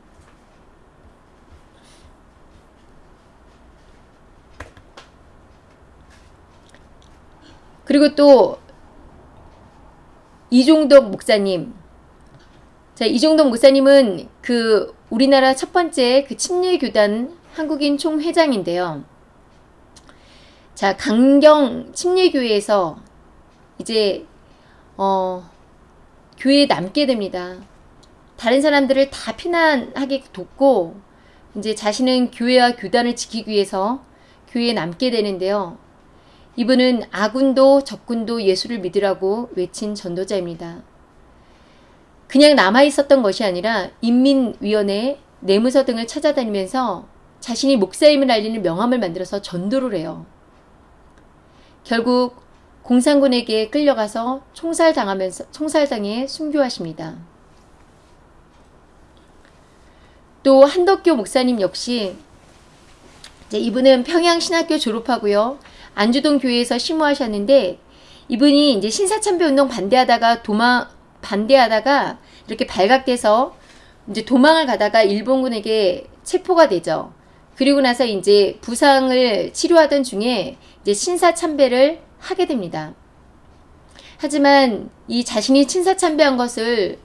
그리고 또 이종덕 목사님. 자, 이종덕 목사님은 그 우리나라 첫 번째 그 침례교단 한국인 총회장인데요. 자, 강경 침례교회에서 이제 어 교회에 남게 됩니다. 다른 사람들을 다 피난하게 돕고 이제 자신은 교회와 교단을 지키기 위해서 교회에 남게 되는데요. 이분은 아군도 적군도 예수를 믿으라고 외친 전도자입니다. 그냥 남아 있었던 것이 아니라 인민위원회 내무서 등을 찾아다니면서 자신이 목사임을 알리는 명함을 만들어서 전도를 해요. 결국 공산군에게 끌려가서 총살당하면서 총살당해 순교하십니다. 또 한덕교 목사님 역시 이분은 평양신학교 졸업하고요. 안주동 교회에서 심무하셨는데 이분이 이제 신사참배 운동 반대하다가 도망 반대하다가 이렇게 발각돼서 이제 도망을 가다가 일본군에게 체포가 되죠. 그리고 나서 이제 부상을 치료하던 중에 이제 신사참배를 하게 됩니다. 하지만 이 자신이 친사참배한 것을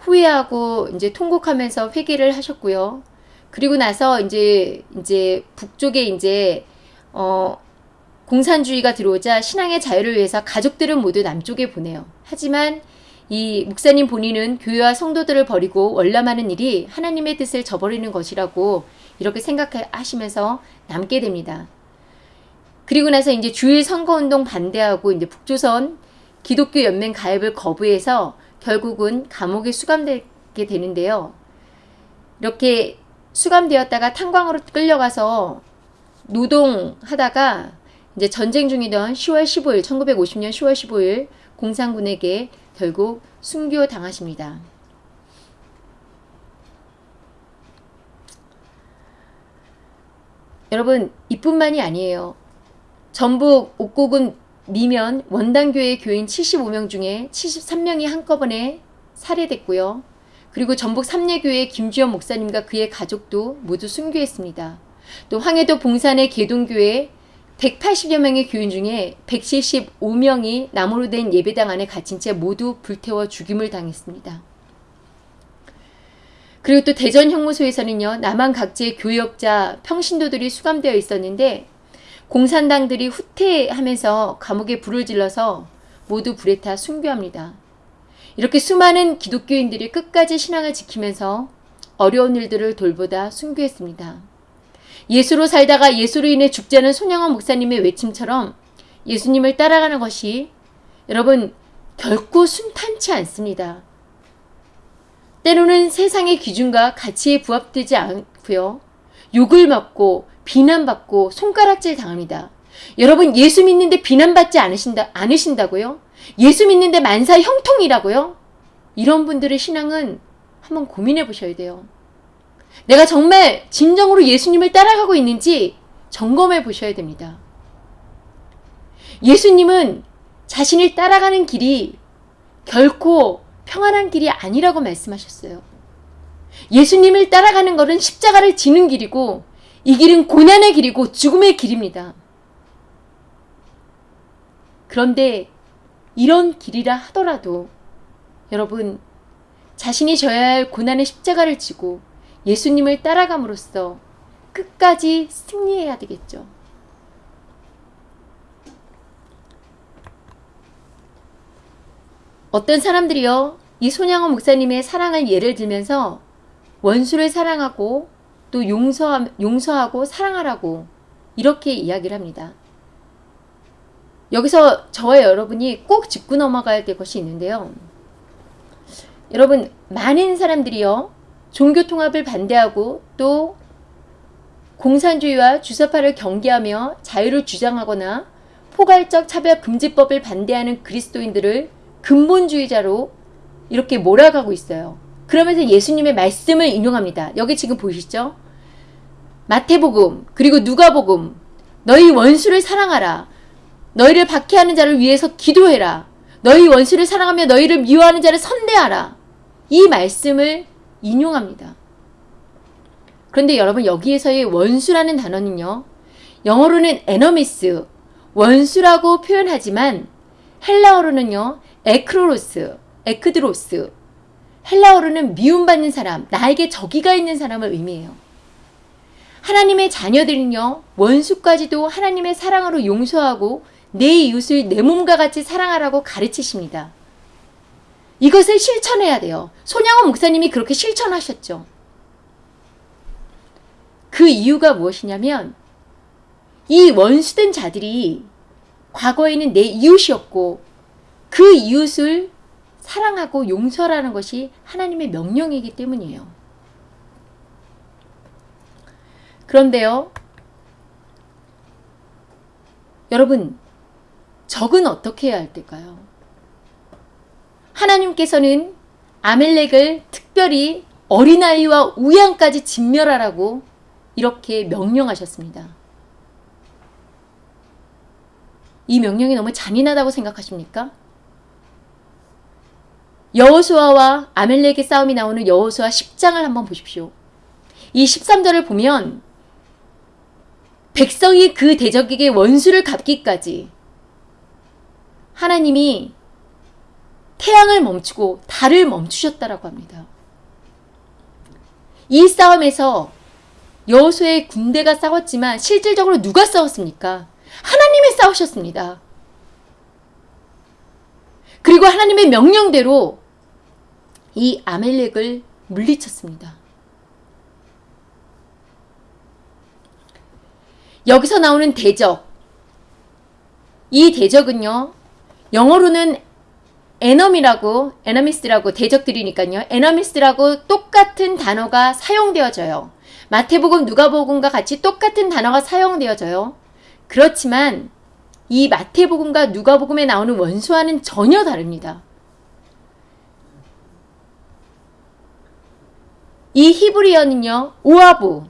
후회하고 이제 통곡하면서 회개를 하셨고요. 그리고 나서 이제 이제 북쪽에 이제 어 공산주의가 들어오자 신앙의 자유를 위해서 가족들은 모두 남쪽에 보내요. 하지만 이 목사님 본인은 교회와 성도들을 버리고 월남하는 일이 하나님의 뜻을 저버리는 것이라고 이렇게 생각하시면서 남게 됩니다. 그리고 나서 이제 주일 선거운동 반대하고 이제 북조선 기독교 연맹 가입을 거부해서 결국은 감옥에 수감되게 되는데요. 이렇게 수감되었다가 탄광으로 끌려가서 노동하다가 이제 전쟁 중이던 10월 15일 1950년 10월 15일 공산군에게 결국 순교당하십니다. 여러분 이뿐만이 아니에요. 전북 옥고군 미면 원당교회 교인 75명 중에 73명이 한꺼번에 살해됐고요. 그리고 전북 삼례교회 김주현 목사님과 그의 가족도 모두 순교했습니다. 또 황해도 봉산의 개동교회 180여 명의 교인 중에 175명이 나무로 된 예배당 안에 갇힌 채 모두 불태워 죽임을 당했습니다. 그리고 또 대전 형무소에서는요, 남한 각지의 교역자, 평신도들이 수감되어 있었는데, 공산당들이 후퇴하면서 감옥에 불을 질러서 모두 불에 타 순교합니다. 이렇게 수많은 기독교인들이 끝까지 신앙을 지키면서 어려운 일들을 돌보다 순교했습니다. 예수로 살다가 예수로 인해 죽자는 손양원 목사님의 외침처럼 예수님을 따라가는 것이 여러분 결코 순탄치 않습니다. 때로는 세상의 기준과 가치에 부합되지 않고요. 욕을 먹고 비난받고 손가락질 당합니다. 여러분 예수 믿는데 비난받지 않으신다 않으신다고요? 예수 믿는데 만사 형통이라고요? 이런 분들의 신앙은 한번 고민해 보셔야 돼요. 내가 정말 진정으로 예수님을 따라가고 있는지 점검해 보셔야 됩니다. 예수님은 자신을 따라가는 길이 결코 평안한 길이 아니라고 말씀하셨어요. 예수님을 따라가는 것은 십자가를 지는 길이고 이 길은 고난의 길이고 죽음의 길입니다. 그런데 이런 길이라 하더라도 여러분 자신이 져야 할 고난의 십자가를 지고 예수님을 따라감으로써 끝까지 승리해야 되겠죠. 어떤 사람들이요, 이 손양호 목사님의 사랑을 예를 들면서 원수를 사랑하고 또 용서, 용서하고 사랑하라고 이렇게 이야기를 합니다. 여기서 저와 여러분이 꼭 짚고 넘어가야 될 것이 있는데요. 여러분, 많은 사람들이요, 종교 통합을 반대하고 또 공산주의와 주사파를 경계하며 자유를 주장하거나 포괄적 차별 금지법을 반대하는 그리스도인들을 근본주의자로 이렇게 몰아가고 있어요. 그러면서 예수님의 말씀을 인용합니다. 여기 지금 보이시죠? 마태복음 그리고 누가복음 너희 원수를 사랑하라. 너희를 박해하는 자를 위해서 기도해라. 너희 원수를 사랑하며 너희를 미워하는 자를 선대하라. 이 말씀을 인용합니다. 그런데 여러분 여기에서의 원수라는 단어는요. 영어로는 enemies, 원수라고 표현하지만 헬라어로는요. ἐχθρός, ἐχθρός, 헬라어로는 미움받는 사람, 나에게 적의가 있는 사람을 의미해요. 하나님의 자녀들은요, 원수까지도 하나님의 사랑으로 용서하고 내 이웃을 내 몸과 같이 사랑하라고 가르치십니다. 이것을 실천해야 돼요. 손양원 목사님이 그렇게 실천하셨죠. 그 이유가 무엇이냐면 이 원수된 자들이 과거에는 내 이웃이었고 그 이웃을 사랑하고 용서라는 것이 하나님의 명령이기 때문이에요. 그런데요, 여러분, 적은 어떻게 해야 할 때까요? 하나님께서는 아멜렉을 특별히 어린아이와 우양까지 진멸하라고 이렇게 명령하셨습니다. 이 명령이 너무 잔인하다고 생각하십니까? 여호수아와 아멜렉의 싸움이 나오는 여호수아 10장을 한번 보십시오. 이 13절을 보면 백성이 그 대적에게 원수를 갚기까지 하나님이 태양을 멈추고 달을 멈추셨다라고 합니다. 이 싸움에서 여호수의 군대가 싸웠지만 실질적으로 누가 싸웠습니까? 하나님이 싸우셨습니다. 그리고 하나님의 명령대로 이 아멜렉을 물리쳤습니다. 여기서 나오는 대적. 이 대적은요, 영어로는 에너미라고 에너미스라고 대적들이니까요. 에너미스라고 똑같은 단어가 사용되어져요. 마태복음 누가복음과 같이 똑같은 단어가 사용되어져요. 그렇지만 이 마태복음과 누가복음에 나오는 원수와는 전혀 다릅니다. 이 히브리어는요. 오아부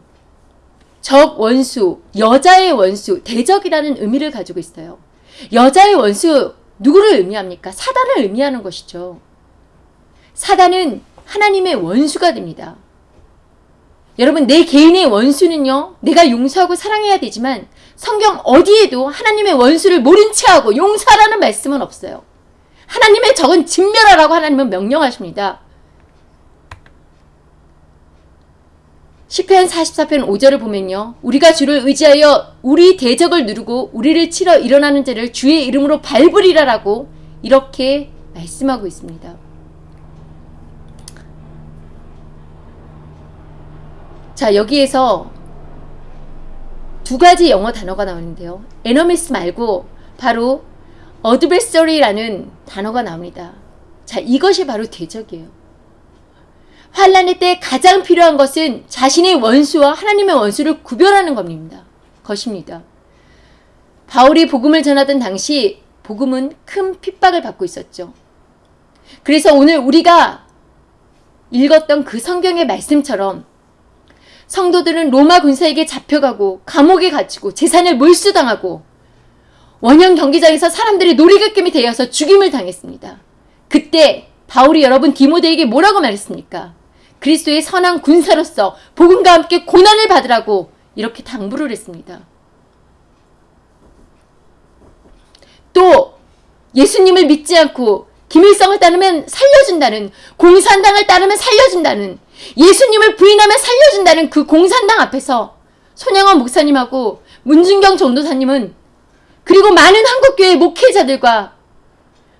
적 원수, 여자의 원수, 대적이라는 의미를 가지고 있어요. 여자의 원수 누구를 의미합니까? 사단을 의미하는 것이죠. 사단은 하나님의 원수가 됩니다. 여러분 내 개인의 원수는요. 내가 용서하고 사랑해야 되지만 성경 어디에도 하나님의 원수를 모른 체하고 용서하라는 말씀은 없어요. 하나님의 적은 진멸하라고 하나님은 명령하십니다. 시편 44편 5절을 보면요. 우리가 주를 의지하여 우리 대적을 누르고 우리를 치러 일어나는 자를 주의 이름으로 밟으리라라고 이렇게 말씀하고 있습니다. 자, 여기에서 두 가지 영어 단어가 나오는데요. 에너미스 말고 바로 어드베서리라는 단어가 나옵니다. 자, 이것이 바로 대적이에요. 환란의 때 가장 필요한 것은 자신의 원수와 하나님의 원수를 구별하는 겁니다. 것입니다. 바울이 복음을 전하던 당시 복음은 큰 핍박을 받고 있었죠. 그래서 오늘 우리가 읽었던 그 성경의 말씀처럼 성도들은 로마 군사에게 잡혀가고 감옥에 갇히고 재산을 몰수당하고 원형 경기장에서 사람들이 놀이객겜이 되어서 죽임을 당했습니다. 그때 바울이 여러분 디모데에게 뭐라고 말했습니까? 그리스도의 선한 군사로서 복음과 함께 고난을 받으라고 이렇게 당부를 했습니다. 또 예수님을 믿지 않고 김일성을 따르면 살려준다는 공산당을 따르면 살려준다는 예수님을 부인하면 살려준다는 그 공산당 앞에서 손영원 목사님하고 문준경 전도사님은 그리고 많은 한국교회 목회자들과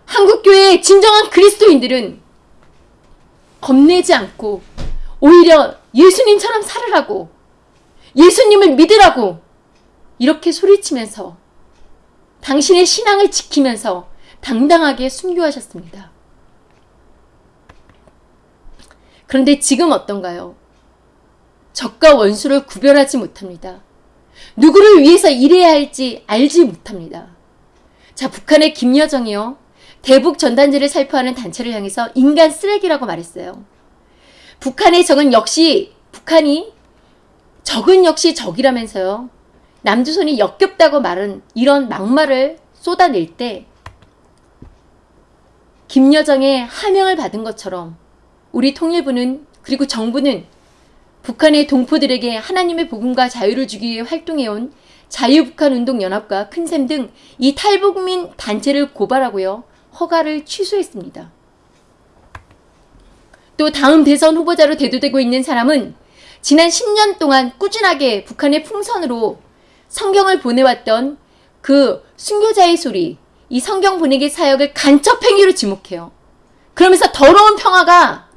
한국교회의 진정한 그리스도인들은 겁내지 않고 오히려 예수님처럼 살으라고 예수님을 믿으라고 이렇게 소리치면서 당신의 신앙을 지키면서 당당하게 순교하셨습니다. 그런데 지금 어떤가요? 적과 원수를 구별하지 못합니다. 누구를 위해서 일해야 할지 알지 못합니다. 자, 북한의 김여정이요. 대북 전단지를 살포하는 단체를 향해서 인간 쓰레기라고 말했어요. 북한의 적은 역시 북한이 적은 역시 적이라면서요. 남조선이 역겹다고 말은 이런 막말을 쏟아낼 때 김여정의 하명을 받은 것처럼 우리 통일부는 그리고 정부는 북한의 동포들에게 하나님의 복음과 자유를 주기 위해 활동해온 자유북한운동연합과 큰샘 등 이 탈북민 단체를 고발하고요. 허가를 취소했습니다. 또 다음 대선 후보자로 대두되고 있는 사람은 지난 10년 동안 꾸준하게 북한의 풍선으로 성경을 보내왔던 그 순교자의 소리, 이 성경 보내기 사역을 간첩행위로 지목해요. 그러면서 더러운 평화가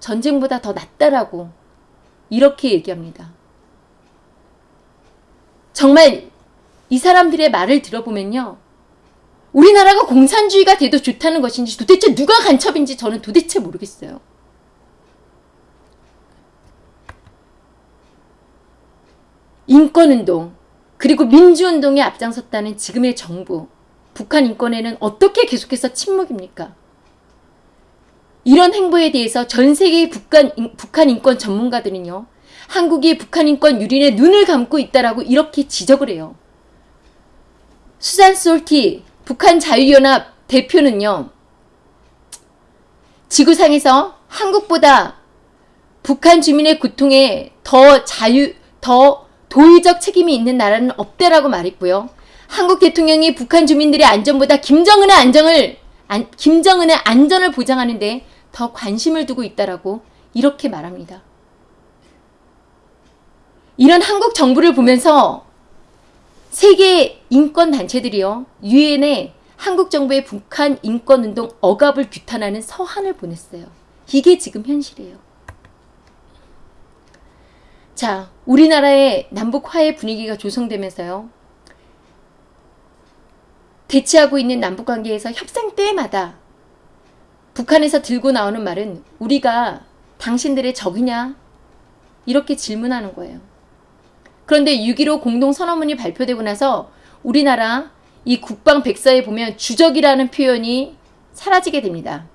전쟁보다 더 낫다라고 이렇게 얘기합니다. 정말 이 사람들의 말을 들어보면요. 우리나라가 공산주의가 돼도 좋다는 것인지 도대체 누가 간첩인지 저는 도대체 모르겠어요. 인권운동 그리고 민주운동에 앞장섰다는 지금의 정부 북한 인권에는 어떻게 계속해서 침묵입니까? 이런 행보에 대해서 전 세계의 북한, 북한 인권 전문가들은요. 한국이 북한 인권 유린에 눈을 감고 있다라고 이렇게 지적을 해요. 수잔 솔티 북한 자유연합 대표는요. 지구상에서 한국보다 북한 주민의 고통에 더 자유, 더 도의적 책임이 있는 나라는 없대라고 말했고요. 한국 대통령이 북한 주민들의 안전보다 김정은의 안정을 안, 김정은의 안전을 보장하는데 더 관심을 두고 있다라고 이렇게 말합니다. 이런 한국 정부를 보면서 세계 인권 단체들이요. 유엔에 한국 정부의 북한 인권 운동 억압을 규탄하는 서한을 보냈어요. 이게 지금 현실이에요. 자, 우리나라의 남북 화해 분위기가 조성되면서요. 대치하고 있는 남북 관계에서 협상 때마다 북한에서 들고 나오는 말은 우리가 당신들의 적이냐? 이렇게 질문하는 거예요. 그런데 6.15 공동선언문이 발표되고 나서 우리나라 이 국방 백사에 보면 주적이라는 표현이 사라지게 됩니다.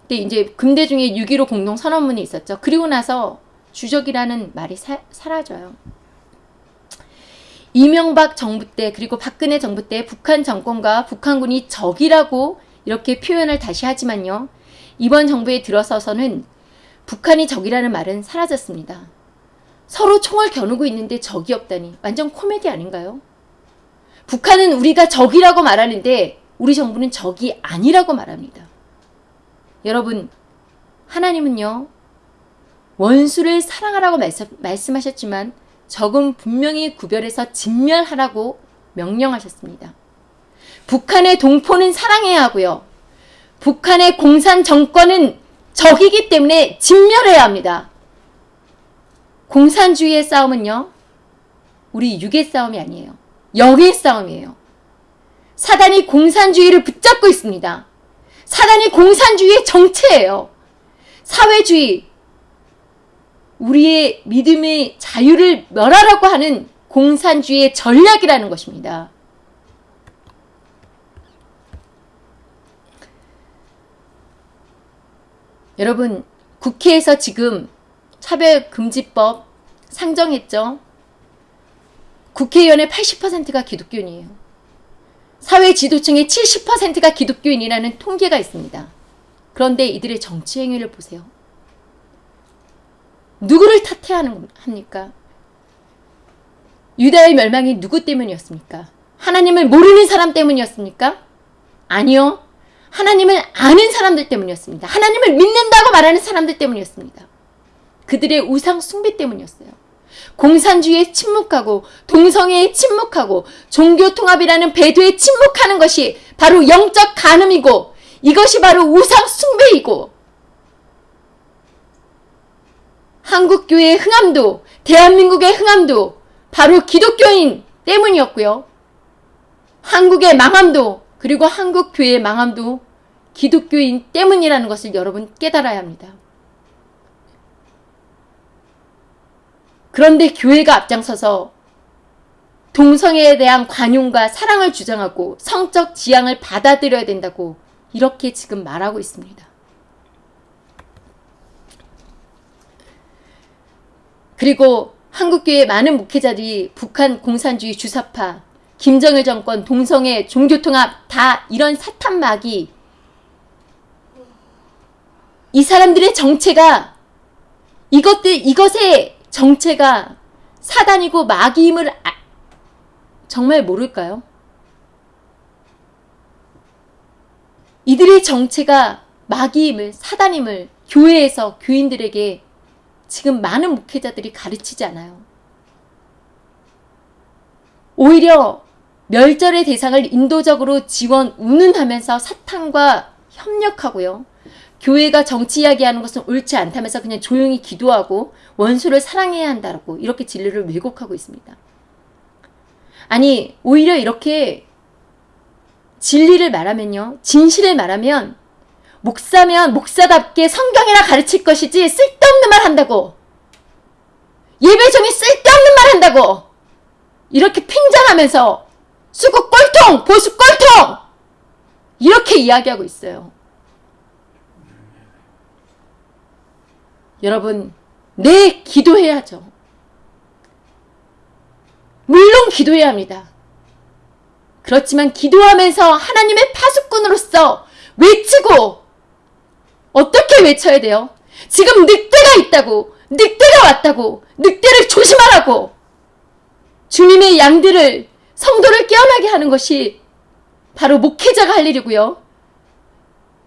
근데 이제 금대 중에 6.15 공동 선언문이 있었죠. 그리고 나서 주적이라는 말이 사, 사라져요. 이명박 정부 때 그리고 박근혜 정부 때 북한 정권과 북한군이 적이라고 이렇게 표현을 다시 하지만요. 이번 정부에 들어서서는 북한이 적이라는 말은 사라졌습니다. 서로 총을 겨누고 있는데 적이 없다니 완전 코미디 아닌가요? 북한은 우리가 적이라고 말하는데 우리 정부는 적이 아니라고 말합니다. 여러분 하나님은요 원수를 사랑하라고 말씀, 하셨지만 적은 분명히 구별해서 진멸하라고 명령하셨습니다. 북한의 동포는 사랑해야 하고요. 북한의 공산 정권은 적이기 때문에 진멸해야 합니다. 공산주의의 싸움은요. 우리 육의 싸움이 아니에요. 영의 싸움이에요. 사단이 공산주의를 붙잡고 있습니다. 사단이 공산주의의 정체예요. 사회주의, 우리의 믿음의 자유를 멸하라고 하는 공산주의의 전략이라는 것입니다. 여러분 국회에서 지금 차별금지법 상정했죠. 국회의원의 80%가 기독교인이에요. 사회 지도층의 70%가 기독교인이라는 통계가 있습니다. 그런데 이들의 정치 행위를 보세요. 누구를 탓해하는 합니까? 유다의 멸망이 누구 때문이었습니까? 하나님을 모르는 사람 때문이었습니까? 아니요. 하나님을 아는 사람들 때문이었습니다. 하나님을 믿는다고 말하는 사람들 때문이었습니다. 그들의 우상 숭배 때문이었어요. 공산주의에 침묵하고 동성애에 침묵하고 종교통합이라는 배도에 침묵하는 것이 바로 영적 간음이고 이것이 바로 우상 숭배이고 한국교회의 흥함도 대한민국의 흥함도 바로 기독교인 때문이었고요. 한국의 망함도 그리고 한국교회의 망함도 기독교인 때문이라는 것을 여러분 깨달아야 합니다. 그런데 교회가 앞장서서 동성애에 대한 관용과 사랑을 주장하고 성적 지향을 받아들여야 된다고 이렇게 지금 말하고 있습니다. 그리고 한국교회 많은 목회자들이 북한 공산주의 주사파, 김정일 정권, 동성애, 종교통합 다 이런 사탄막이 이 사람들의 정체가 이것들 이것의 정체가 사단이고 마귀임을 아, 정말 모를까요? 이들의 정체가 마귀임을 사단임을 교회에서 교인들에게 지금 많은 목회자들이 가르치지 않아요. 오히려 멸절의 대상을 인도적으로 지원, 운운하면서 사탄과 협력하고요. 교회가 정치 이야기하는 것은 옳지 않다면서 그냥 조용히 기도하고 원수를 사랑해야 한다고 이렇게 진리를 왜곡하고 있습니다. 아니 오히려 이렇게 진리를 말하면요. 진실을 말하면 목사면 목사답게 성경이나 가르칠 것이지 쓸데없는 말 한다고 예배 중에 쓸데없는 말 한다고 이렇게 팽장하면서 수국 꼴통 보수 꼴통 이렇게 이야기하고 있어요. 여러분 네 기도해야죠. 물론 기도해야 합니다. 그렇지만 기도하면서 하나님의 파수꾼으로서 외치고 어떻게 외쳐야 돼요? 지금 늑대가 있다고 늑대가 왔다고 늑대를 조심하라고 주님의 양들을 성도를 깨어나게 하는 것이 바로 목회자가 할 일이고요.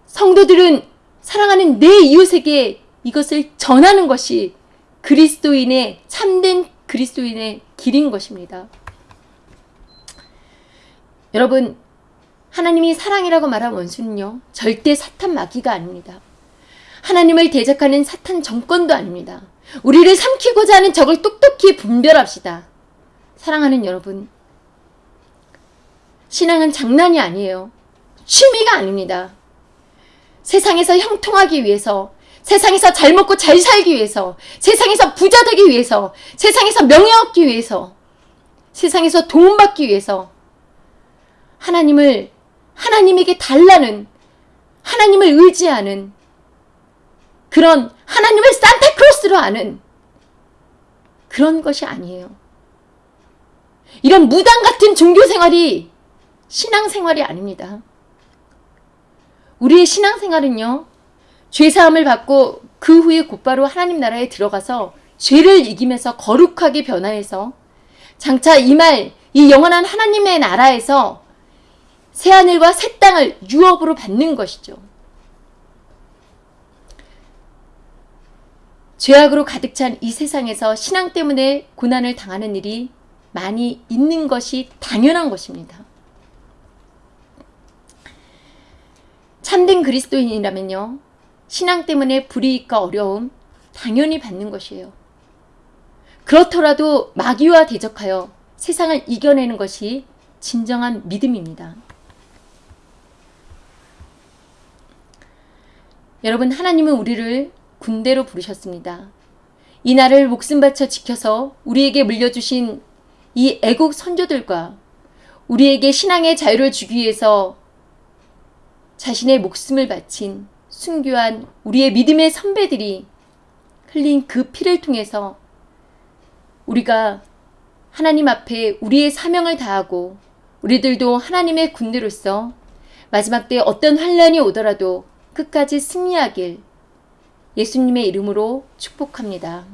성도들은 사랑하는 내 이웃에게 이것을 전하는 것이 그리스도인의 참된 그리스도인의 길인 것입니다. 여러분 하나님이 사랑이라고 말한 원수는요 절대 사탄 마귀가 아닙니다. 하나님을 대적하는 사탄 정권도 아닙니다. 우리를 삼키고자 하는 적을 똑똑히 분별합시다. 사랑하는 여러분, 신앙은 장난이 아니에요. 취미가 아닙니다. 세상에서 형통하기 위해서, 세상에서 잘 먹고 잘 살기 위해서, 세상에서 부자 되기 위해서, 세상에서 명예 얻기 위해서, 세상에서 도움받기 위해서 하나님을 하나님에게 달라는 하나님을 의지하는 그런 하나님을 산타크로스로 아는 그런 것이 아니에요. 이런 무당 같은 종교 생활이 신앙 생활이 아닙니다. 우리의 신앙 생활은요, 죄사함을 받고 그 후에 곧바로 하나님 나라에 들어가서 죄를 이기면서 거룩하게 변화해서 장차 이 말, 이 영원한 하나님의 나라에서 새하늘과 새 땅을 유업으로 받는 것이죠. 죄악으로 가득 찬 이 세상에서 신앙 때문에 고난을 당하는 일이 많이 있는 것이 당연한 것입니다. 참된 그리스도인이라면요. 신앙 때문에 불이익과 어려움 당연히 받는 것이에요. 그렇더라도 마귀와 대적하여 세상을 이겨내는 것이 진정한 믿음입니다. 여러분 하나님은 우리를 군대로 부르셨습니다. 이 나라를 목숨 바쳐 지켜서 우리에게 물려주신 이 애국 선조들과 우리에게 신앙의 자유를 주기 위해서 자신의 목숨을 바친 순교한 우리의 믿음의 선배들이 흘린 그 피를 통해서 우리가 하나님 앞에 우리의 사명을 다하고 우리들도 하나님의 군대로서 마지막 때 어떤 환란이 오더라도 끝까지 승리하길 예수님의 이름으로 축복합니다.